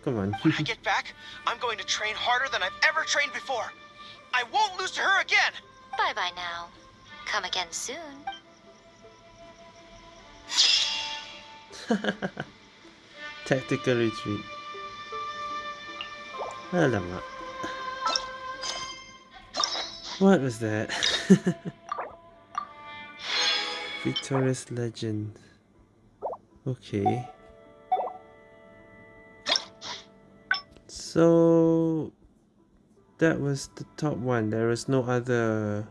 Come on. When I get back, I'm going to train harder than I've ever trained before. I won't lose to her again. Bye bye now. Come again soon. *laughs* Tactical retreat. Alamak. What was that? *laughs* Victorious Legend. Okay. So that was the top one. There was no other.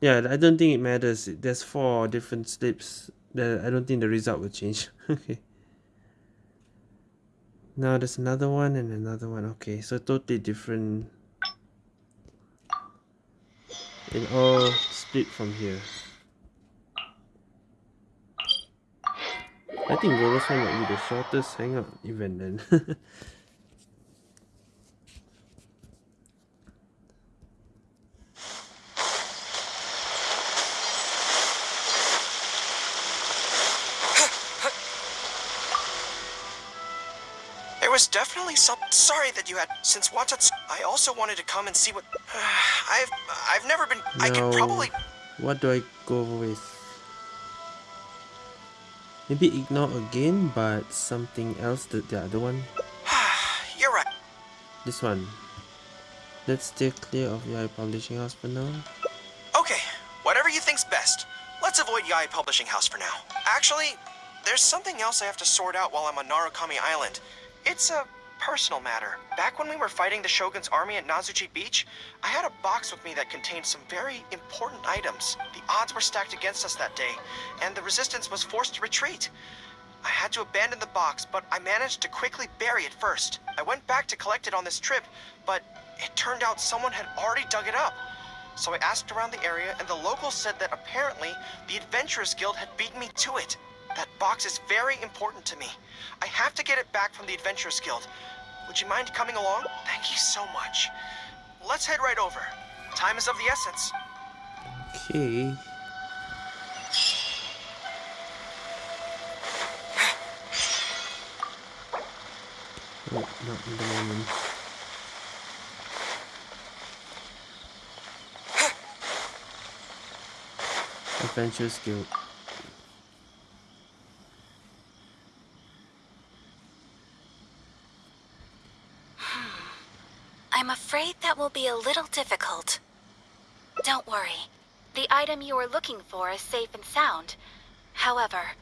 Yeah, I don't think it matters. There's four different slips. that I don't think the result will change. *laughs* okay. Now there's another one and another one. Okay, so totally different. It all split from here. I think Goros one might be the shortest hangout event then. *laughs* was definitely some. Sorry that you had. Since Watatsu, I also wanted to come and see what. *sighs* I've I've never been. I could No. probably. What do I go with? Maybe ignore again, but something else. The, the other one. *sighs* You're right. This one. Let's stay clear of Yae Publishing House for now. Okay, whatever you think's best. Let's avoid Yae Publishing House for now. Actually, there's something else I have to sort out while I'm on Narukami Island. It's a personal matter. Back when we were fighting the Shogun's army at Nazuchi Beach, I had a box with me that contained some very important items. The odds were stacked against us that day, and the resistance was forced to retreat. I had to abandon the box, but I managed to quickly bury it first. I went back to collect it on this trip, but it turned out someone had already dug it up. So I asked around the area, and the locals said that apparently the Adventurers Guild had beaten me to it. That box is very important to me. I have to get it back from the Adventurers Guild. Would you mind coming along? Thank you so much. Let's head right over. Time is of the essence. Okay. Oh, not in the moment. I'm afraid that will be a little difficult. Don't worry. The item you are looking for is safe and sound. However,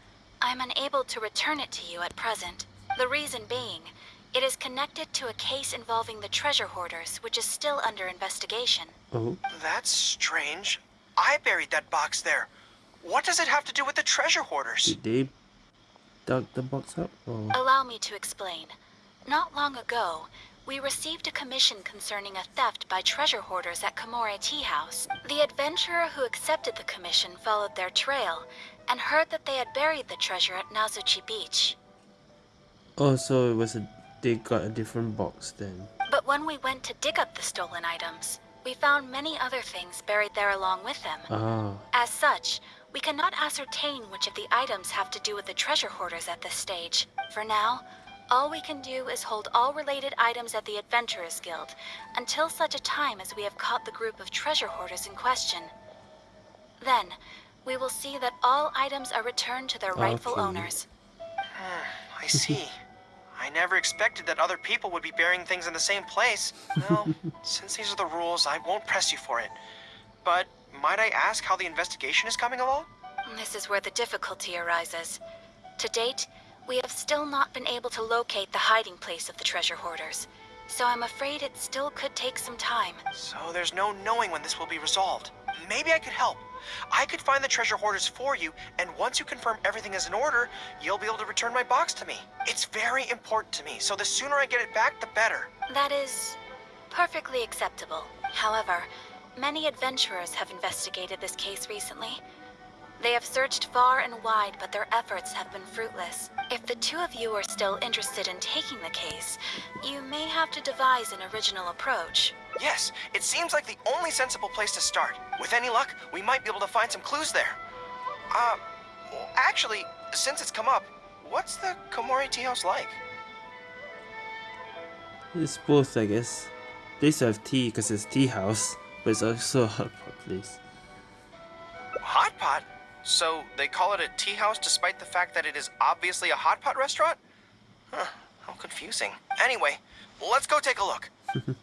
I'm unable to return it to you at present. The reason being, it is connected to a case involving the treasure hoarders, which is still under investigation. Oh, That's strange. I buried that box there. What does it have to do with the treasure hoarders? did they dug the box up? Or Allow me to explain. Not long ago, we received a commission concerning a theft by treasure hoarders at Komore Tea House. The adventurer who accepted the commission followed their trail and heard that they had buried the treasure at Nazuchi Beach. oh, so it was a they got a different box then. But when we went to dig up the stolen items, we found many other things buried there along with them. Ah, As such, we cannot ascertain which of the items have to do with the treasure hoarders at this stage. For now, all we can do is hold all related items at the Adventurers Guild until such a time as we have caught the group of treasure hoarders in question. Then, we will see that all items are returned to their rightful Okay. owners. Ah, I see. *laughs* I never expected that other people would be burying things in the same place. Well, *laughs* since these are the rules, I won't press you for it. But might I ask how the investigation is coming along? This is where the difficulty arises. To date, we have still not been able to locate the hiding place of the treasure hoarders, so I'm afraid it still could take some time. So there's no knowing when this will be resolved. Maybe I could help. I could find the treasure hoarders for you, and once you confirm everything is in order, you'll be able to return my box to me. It's very important to me, so the sooner I get it back, the better. That is perfectly acceptable. However, many adventurers have investigated this case recently. They have searched far and wide, but their efforts have been fruitless. If the two of you are still interested in taking the case, you may have to devise an original approach. Yes, it seems like the only sensible place to start. With any luck, we might be able to find some clues there. Uh, well, actually, since it's come up, what's the Komore tea house like? it's both, I guess. They serve to tea because it's tea house, but it's also a hot pot place. Hot pot? So they call it a tea house despite the fact that it is obviously a hot pot restaurant? Huh, how confusing. Anyway, let's go take a look. *laughs*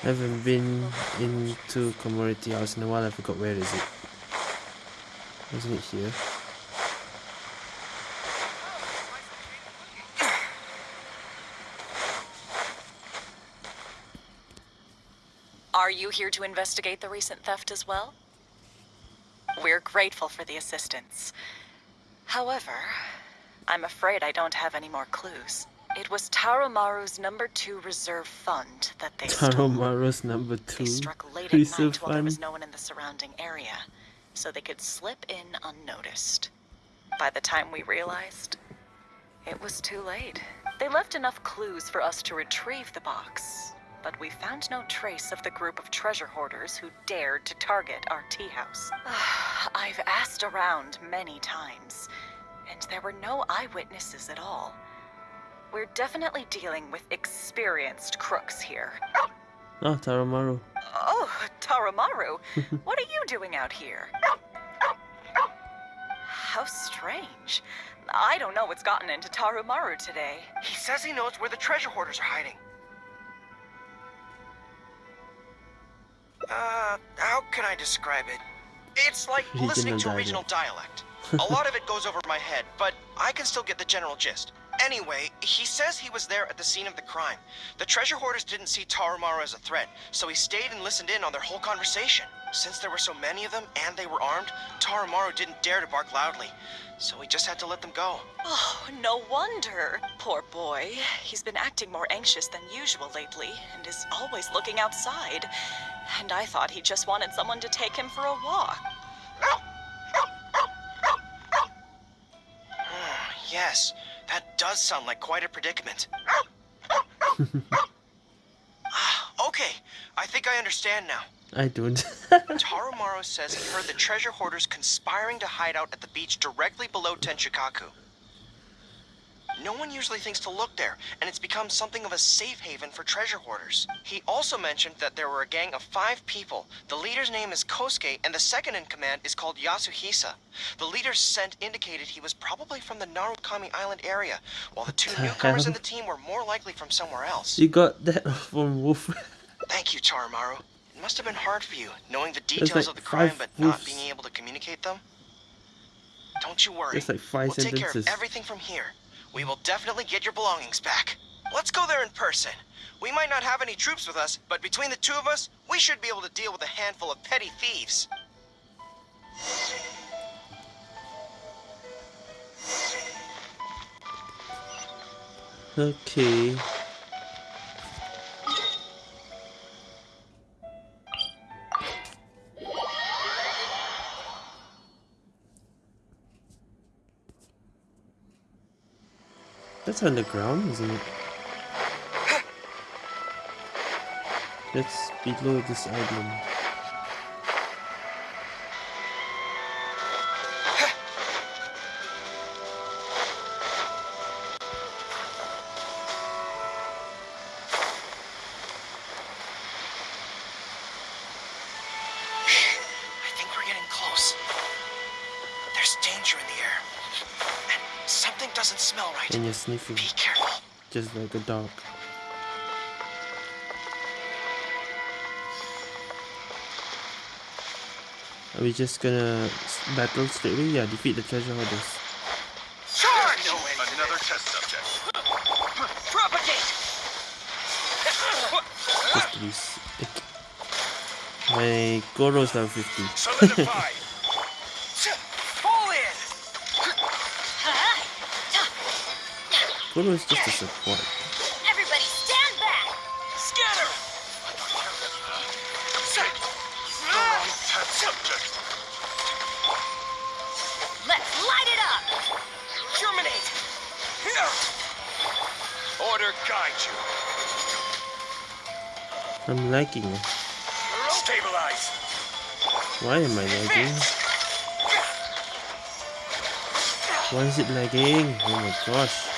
Haven't been into commodity house in a while. I forgot where is it. Wasn't it here? Are you here to investigate the recent theft as well? We're grateful for the assistance. However, I'm afraid I don't have any more clues. It was Taroumaru's number two reserve fund that they stole. Taroumaru's number two. They struck late at night while there was no one in the surrounding area, so they could slip in unnoticed. By the time we realized, it was too late. They left enough clues for us to retrieve the box, but we found no trace of the group of treasure hoarders who dared to target our tea house. *sighs* I've asked around many times, and there were no eyewitnesses at all. We're definitely dealing with experienced crooks here. Oh, Taroumaru. Oh, Taroumaru, *laughs* what are you doing out here? How strange. I don't know what's gotten into Taroumaru today. He says he knows where the treasure hoarders are hiding. Uh, how can I describe it? It's like *laughs* Regional listening to dialect. regional *laughs* dialect. A lot of it goes over my head, but I can still get the general gist. Anyway, he says he was there at the scene of the crime. The treasure hoarders didn't see Taroumaru as a threat, so he stayed and listened in on their whole conversation. Since there were so many of them and they were armed, Taroumaru didn't dare to bark loudly, so he just had to let them go. Oh, no wonder. Poor boy. He's been acting more anxious than usual lately and is always looking outside. And I thought he just wanted someone to take him for a walk. *sighs* Yes, that does sound like quite a predicament. Ah, *laughs* *sighs* okay, I think I understand now. I don't. *laughs* Taroumaru says he heard the treasure hoarders conspiring to hide out at the beach directly below Tenshukaku. No one usually thinks to look there, and it's become something of a safe haven for treasure hoarders. He also mentioned that there were a gang of five people. The leader's name is Kosuke, and the second in command is called Yasuhisa. The leader's scent indicated he was probably from the Narukami Island area, while the two newcomers in the team were more likely from somewhere else. you got that *laughs* from Wolf. Thank you, Taroumaru. It must have been hard for you, knowing the details like of the crime but not being able to communicate them. Don't you worry. There's like five we'll take care of everything from here. We will definitely get your belongings back. Let's go there in person. We might not have any troops with us, but between the two of us, we should be able to deal with a handful of petty thieves. Okay. That's underground, isn't it? That's below this island. Sniffing, Be careful. just like a dog. Are we just gonna battle straight away? Yeah, defeat the treasure hoarders. Charge! Another test subject. Propagate! Just to be sick. My Goro's level 50. Goro is just a support. Everybody stand back! Scatter! Wrong test subject. Let's light it up! Germinate! Order guide you. I'm lagging. Stabilize. Why am I lagging? Why is it lagging? Oh my gosh.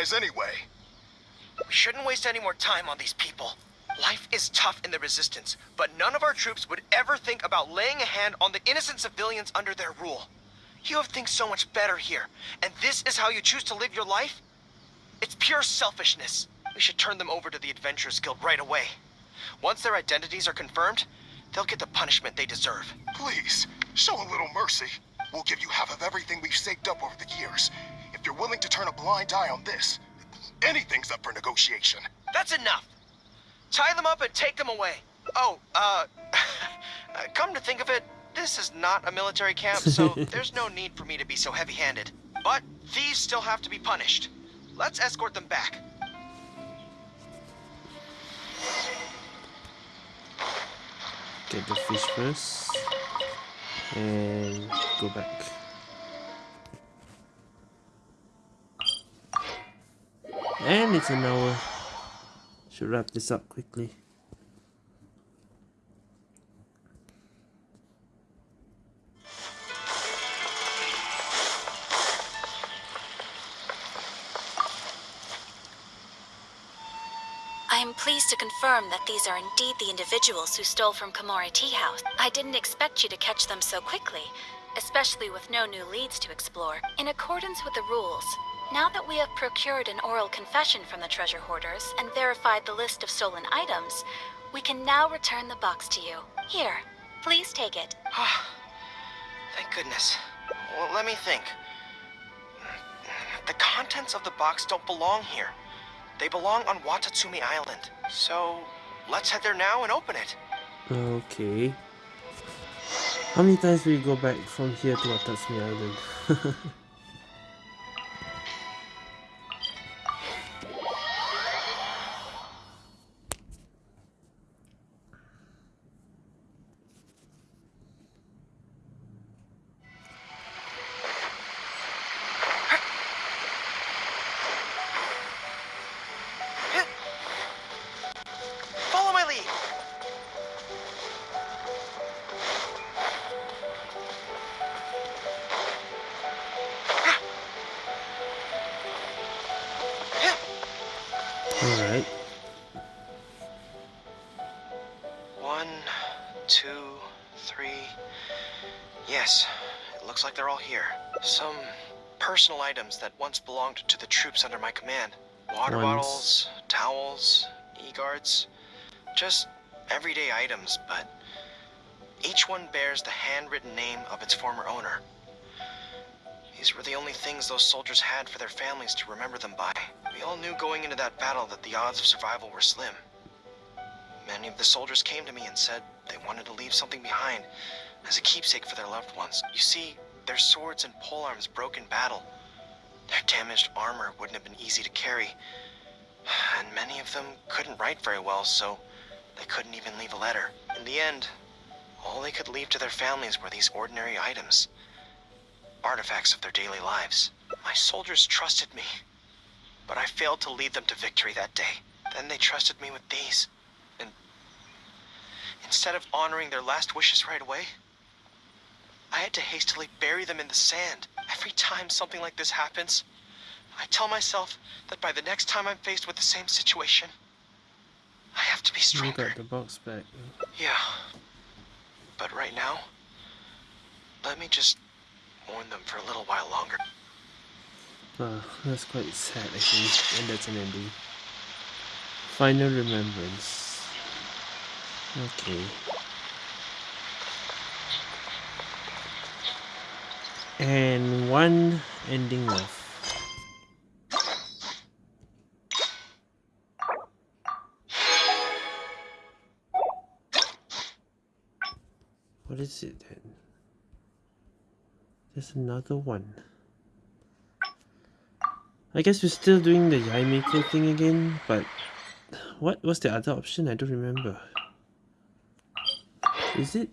Guys anyway? We shouldn't waste any more time on these people. Life is tough in the Resistance, but none of our troops would ever think about laying a hand on the innocent civilians under their rule. You have things so much better here, and this is how you choose to live your life? It's pure selfishness. We should turn them over to the Adventurers Guild right away. Once their identities are confirmed, they'll get the punishment they deserve. Please, show a little mercy. We'll give you half of everything we've saved up over the years. If you're willing to turn a blind eye on this, anything's up for negotiation. That's enough. Tie them up and take them away. Oh, uh, *laughs* come to think of it, this is not a military camp, so *laughs* there's no need for me to be so heavy-handed. But thieves still have to be punished. Let's escort them back. Get the fish first. And go back. And it's an hour. Should wrap this up quickly. I am pleased to confirm that these are indeed the individuals who stole from Komore Tea House. I didn't expect you to catch them so quickly, especially with no new leads to explore. In accordance with the rules, now that we have procured an oral confession from the treasure hoarders and verified the list of stolen items, we can now return the box to you. Here, please take it. *sighs* Thank goodness. Well, let me think. The contents of the box don't belong here. They belong on Watatsumi Island. So, let's head there now and open it. Okay. How many times will you go back from here to Watatsumi Island? *laughs* belonged to the troops under my command. Water Once. bottles, towels, e-guards. Just everyday items, but each one bears the handwritten name of its former owner. These were the only things those soldiers had for their families to remember them by. We all knew going into that battle that the odds of survival were slim. Many of the soldiers came to me and said they wanted to leave something behind as a keepsake for their loved ones. You see, their swords and polearms broke in battle. Their damaged armor wouldn't have been easy to carry. And many of them couldn't write very well, so they couldn't even leave a letter. In the end, all they could leave to their families were these ordinary items. Artifacts of their daily lives. My soldiers trusted me, but I failed to lead them to victory that day. Then they trusted me with these. And instead of honoring their last wishes right away, I had to hastily bury them in the sand. Every time something like this happens, I tell myself that by the next time I'm faced with the same situation, I have to be You stronger. got the box back. Yeah. But right now, let me just mourn them for a little while longer. Ah, that's quite sad actually. And that's an ending. Final remembrance. Okay. And one ending left. What is it then? There's another one. I guess we're still doing the Yae Miko thing again, but what was the other option? I don't remember. Is it?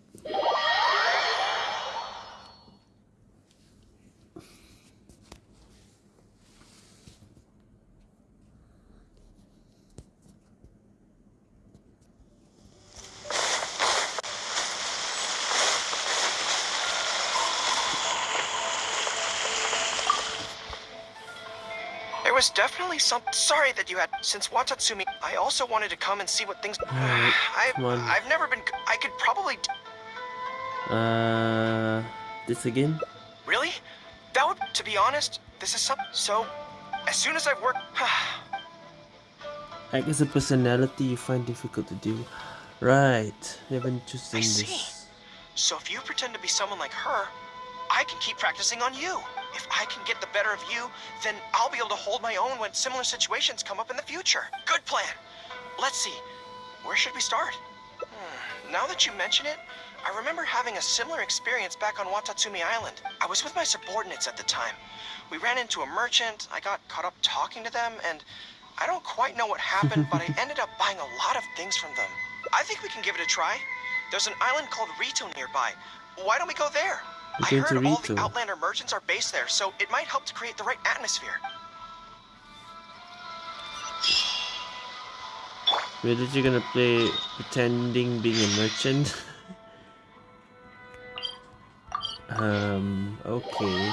There was definitely some. Sorry that you had. Since Watatsumi, I also wanted to come and see what things. *sighs* Alright, I've. I've never been. I could probably. Uh, this again? Really? That would. To be honest, this is some. So, as soon as I've worked. Act as a personality you find difficult to do. Right, we haven't chosen I see. this. So if you pretend to be someone like her, I can keep practicing on you. If I can get the better of you, then I'll be able to hold my own when similar situations come up in the future. Good plan. Let's see. Where should we start? Hmm, now that you mention it, I remember having a similar experience back on Watatsumi Island. I was with my subordinates at the time. We ran into a merchant, I got caught up talking to them, and I don't quite know what happened, but I *laughs* ended up buying a lot of things from them. I think we can give it a try. There's an island called Ritou nearby. Why don't we go there? I heard all the Outlander merchants are based there, so it might help to create the right atmosphere. Where Really, you gonna play pretending being a merchant? *laughs* um, okay.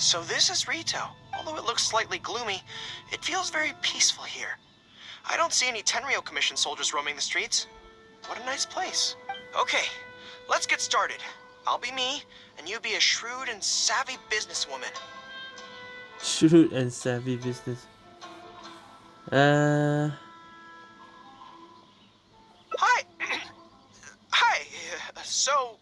So this is Ritou. Although it looks slightly gloomy, it feels very peaceful here. I don't see any Tenryo Commission soldiers roaming the streets. What a nice place. Okay, let's get started. I'll be me, and you be a shrewd and savvy businesswoman. Shrewd and savvy business. Uh, Hi! *clears throat* Hi! So,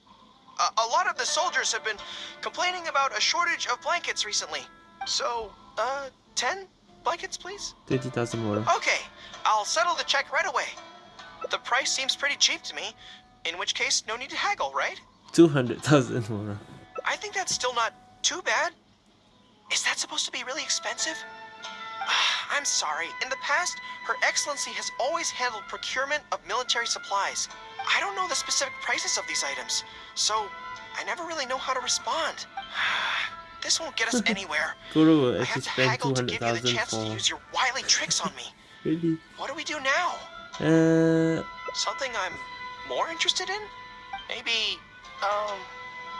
a, a lot of the soldiers have been complaining about a shortage of blankets recently. So, uh, 10 blankets, please? 20,000 more. Okay, I'll settle the check right away. The price seems pretty cheap to me, in which case, no need to haggle, right? 200,000 more. I think that's still not too bad. Is that supposed to be really expensive? *sighs* I'm sorry. In the past, Her Excellency has always handled procurement of military supplies. I don't know the specific prices of these items, so I never really know how to respond. *sighs* This won't get us anywhere. Guru I have to haggle to give you the 200,000 chance to use your wily tricks on me. *laughs* Really? What do we do now? Uh, Something I'm more interested in? Maybe, um,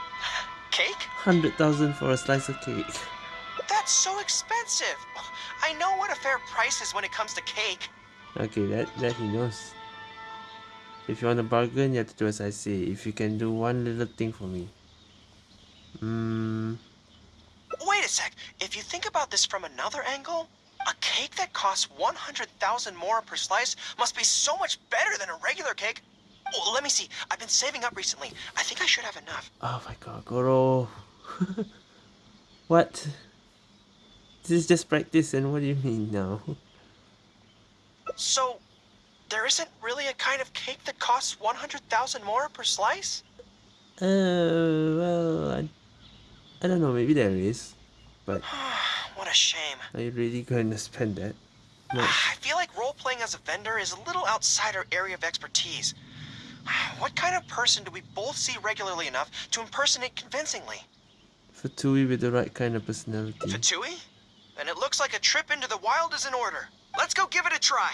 *laughs* cake? 100,000 for a slice of cake. That's so expensive. I know what a fair price is when it comes to cake. Okay, that, that he knows. If you want a bargain, you have to do as I say. If you can do one little thing for me. Hmm. Wait a sec. If you think about this from another angle, a cake that costs 100,000 more per slice must be so much better than a regular cake. Oh, let me see. I've been saving up recently. I think I should have enough. Oh my god, Goro. *laughs* what? This is just practice, and what do you mean now? So, there isn't really a kind of cake that costs 100,000 more per slice? Uh, well, I, I don't know, maybe there is. But *sighs* What a shame. are you really going to spend that much? I feel like role-playing as a vendor is a little outside our area of expertise. *sighs* What kind of person do we both see regularly enough to impersonate convincingly? Fatui with the right kind of personality. Fatui? Then it looks like a trip into the wild is in order. Let's go give it a try.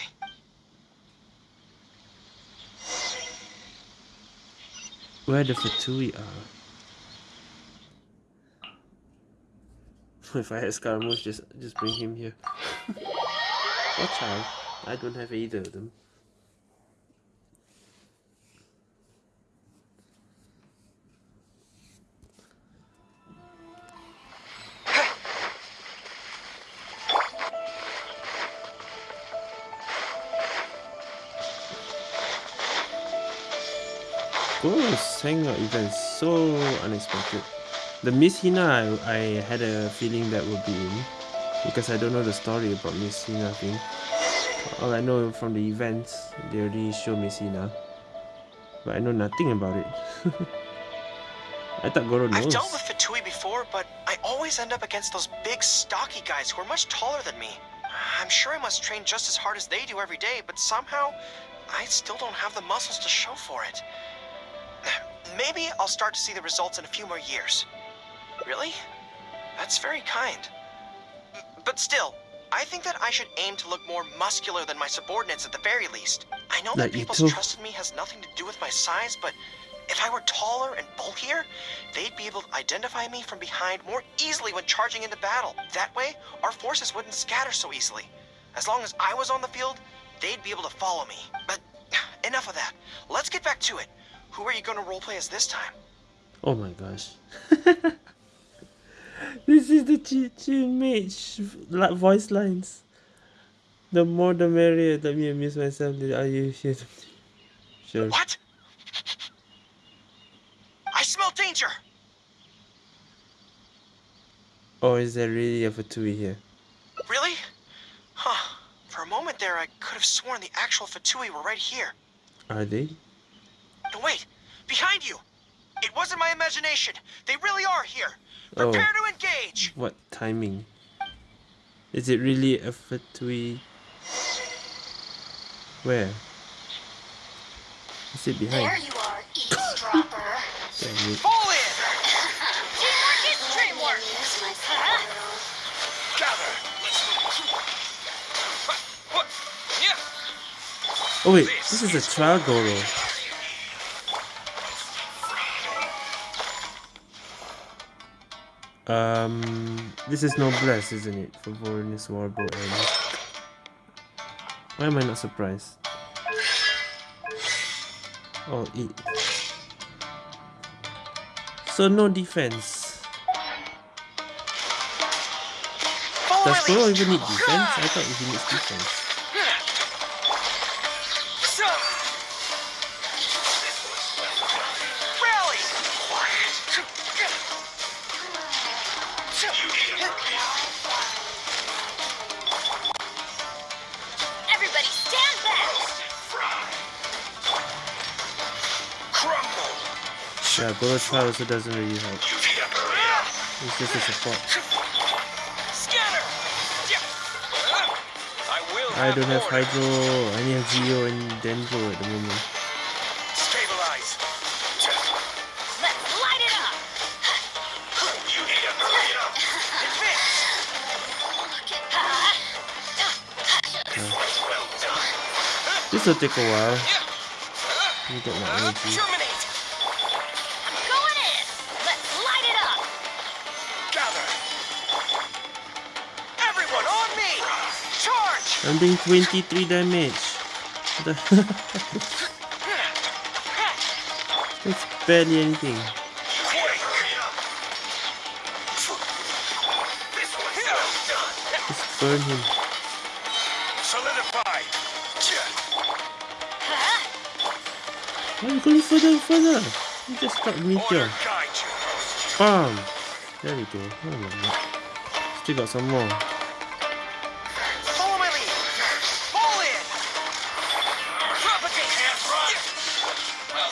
Where the Fatui are. *laughs* If I had Scaramouche, just just bring him here. *laughs* Watch out. I don't have either of them. Goro's hangout event so unexpected. The Miss Hina, I, I had a feeling that would be in because I don't know the story about Miss Hina thing. All I know from the events, they already show Miss Hina, but I know nothing about it. *laughs* I thought Goro I've dealt with Fatui before, but I always end up against those big, stocky guys who are much taller than me. I'm sure I must train just as hard as they do every day, but somehow I still don't have the muscles to show for it. Maybe I'll start to see the results in a few more years. Really? That's very kind. But still, I think that I should aim to look more muscular than my subordinates at the very least. I know Like that people's too. trust in me has nothing to do with my size, but if I were taller and bulkier, they'd be able to identify me from behind more easily when charging into battle. That way, our forces wouldn't scatter so easily. As long as I was on the field, they'd be able to follow me. But *sighs* enough of that. Let's get back to it. Who are you going to roleplay as this time? Oh my gosh. *laughs* this is the Chi mage like voice lines. The more the merrier. Let me amuse myself. Are you here? Sure. What? I smell danger! Oh, is there really a Fatui here? Really? Huh. For a moment there, I could have sworn the actual Fatui were right here. Are they? No, wait! Behind you! It wasn't my imagination! They really are here! Oh. Prepare to engage! What timing? Is it really a Fatui? Where? Is it behind? There you are, eavesdropper. *coughs* Damn it. Fall in! *coughs* Teamwork is dreamwork. Gather. *coughs* Oh wait, this is a trial Goro. Um, this is Noblesse, isn't it? For Voronus and... Why am I not surprised? Oh, eight. So no defense. Does my Goro even need defense? I thought he needs defense. Yeah, Goro trial also doesn't really help. It's just a support. I don't have. Hydro, I only have Geo and Dendro at the moment. Stabilize. Let's light it up. You need to hurry up. Well. This will take a while. Let me get my energy. I'm doing 23 damage. The *laughs* It's barely anything. Quick. This one's well done. Just burn him. Solidify. Why are you going further and further? You just got meteor. Bam! There we go. Oh. Still got some more.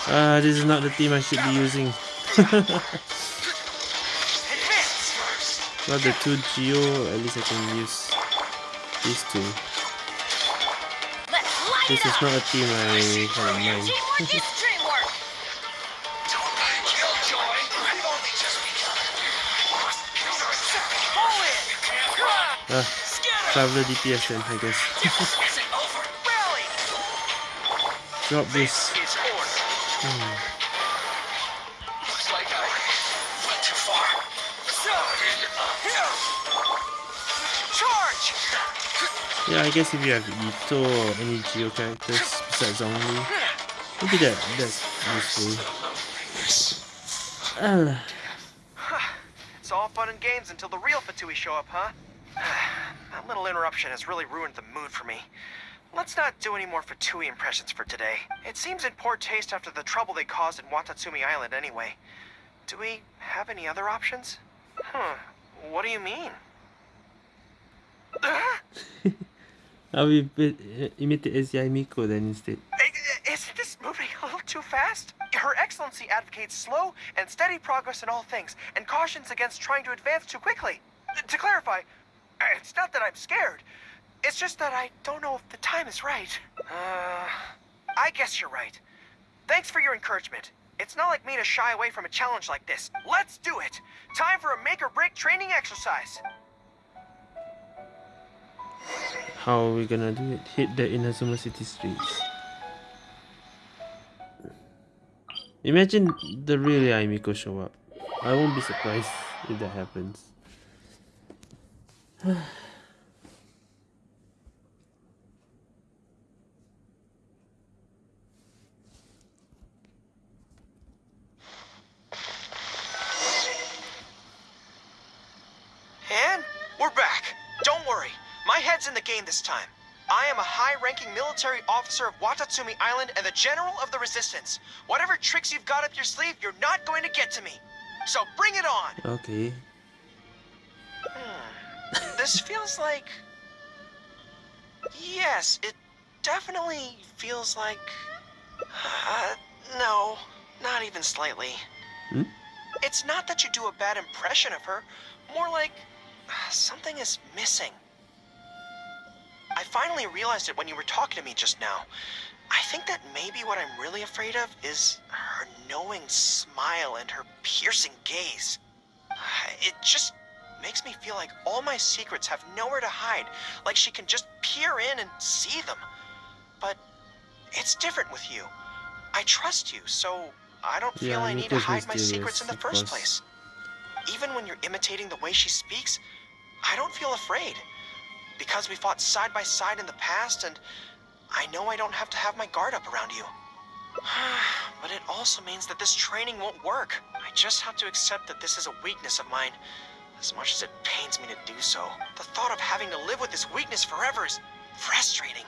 Ah, this is not the team I should be using. Got the two Geo, at least I can use these two. This is not a team I have in mind. In! *laughs* Ah, Traveler DPS then, I guess. *laughs* Drop this. Is order. Looks like I went too far. Charge! Yeah, I guess if you have Itto or any Geo characters besides Zhongli, maybe that that's useful. Ah, It's all fun and games until the real Fatui show up, huh? *sighs* that little interruption has really ruined the mood for me. Let's not do any more Fatui impressions for today. It seems in poor taste after the trouble they caused in Watatsumi Island anyway. Do we have any other options? Huh, what do you mean? *laughs* I'll imitate as Yae Miko then instead. Eh, eh, isn't this moving *laughs* a little too fast? Her Excellency advocates slow and steady progress in all things and cautions against trying to advance too quickly. To clarify, it's not that I'm scared. It's just that I don't know if the time is right. Uh, I guess you're right. Thanks for your encouragement. It's not like me to shy away from a challenge like this. Let's do it! Time for a make or break training exercise. How are we gonna do it? Hit the Inazuma City streets. Imagine the real Yae Miko show up. I won't be surprised if that happens. *sighs* *sighs* And we're back. Don't worry. My head's in the game this time. I am a high-ranking military officer of Watatsumi Island and the general of the resistance. Whatever tricks you've got up your sleeve, you're not going to get to me. So bring it on! Okay. Hmm. this *laughs* feels like... Yes, it definitely feels like... Uh, no, not even slightly. Hmm? It's not that you do a bad impression of her, more like something is missing. I finally realized it when you were talking to me just now. I think that maybe what I'm really afraid of is her knowing smile and her piercing gaze. It just makes me feel like all my secrets have nowhere to hide, like she can just peer in and see them. But it's different with you. I trust you, so I don't feel Yeah, I need to hide my secrets in the first place. Even when you're imitating the way she speaks, I don't feel afraid. Because we fought side by side in the past, and I know I don't have to have my guard up around you. *sighs* but it also means that this training won't work. I just have to accept that this is a weakness of mine, as much as it pains me to do so. The thought of having to live with this weakness forever is frustrating.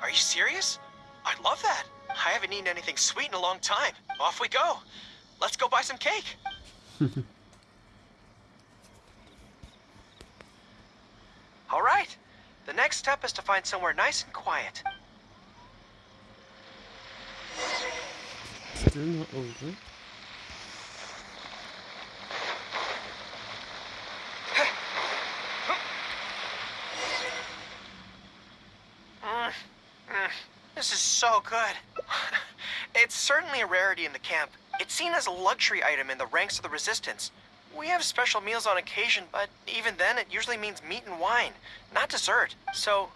Are you serious? I love that. I haven't eaten anything sweet in a long time. Off we go. Let's go buy some cake. *laughs* All right. The next step is to find somewhere nice and quiet. Still not over. This is so good. *laughs* it's certainly a rarity in the camp. It's seen as a luxury item in the ranks of the resistance. We have special meals on occasion, but even then it usually means meat and wine, not dessert. So,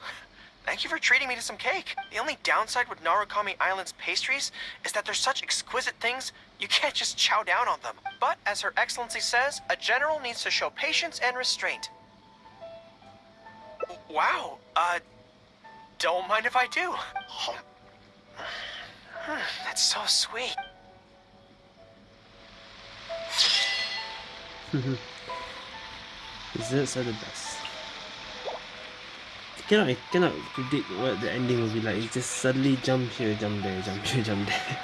thank you for treating me to some cake. The only downside with Narukami Island's pastries is that they're such exquisite things, you can't just chow down on them. But as Her Excellency says, a general needs to show patience and restraint. Wow, uh, don't mind if I do. *sighs* Hmm, That's so sweet. Mm-hmm. Desserts are the best. Cannot cannot predict what the ending will be like. It just suddenly jump here, jump there, jump here, jump there.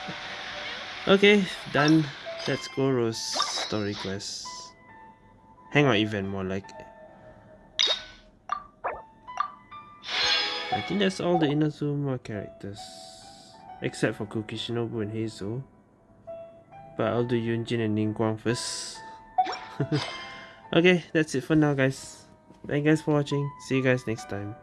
*laughs* okay, done. That's Goro's story quest. Hang Hangout event more like. I think that's all the Inazuma characters. Except for Kuki Shinobu and Heizou. But I'll do Yun Jin and Ningguang first. *laughs* okay, that's it for now guys. Thank you guys for watching. See you guys next time.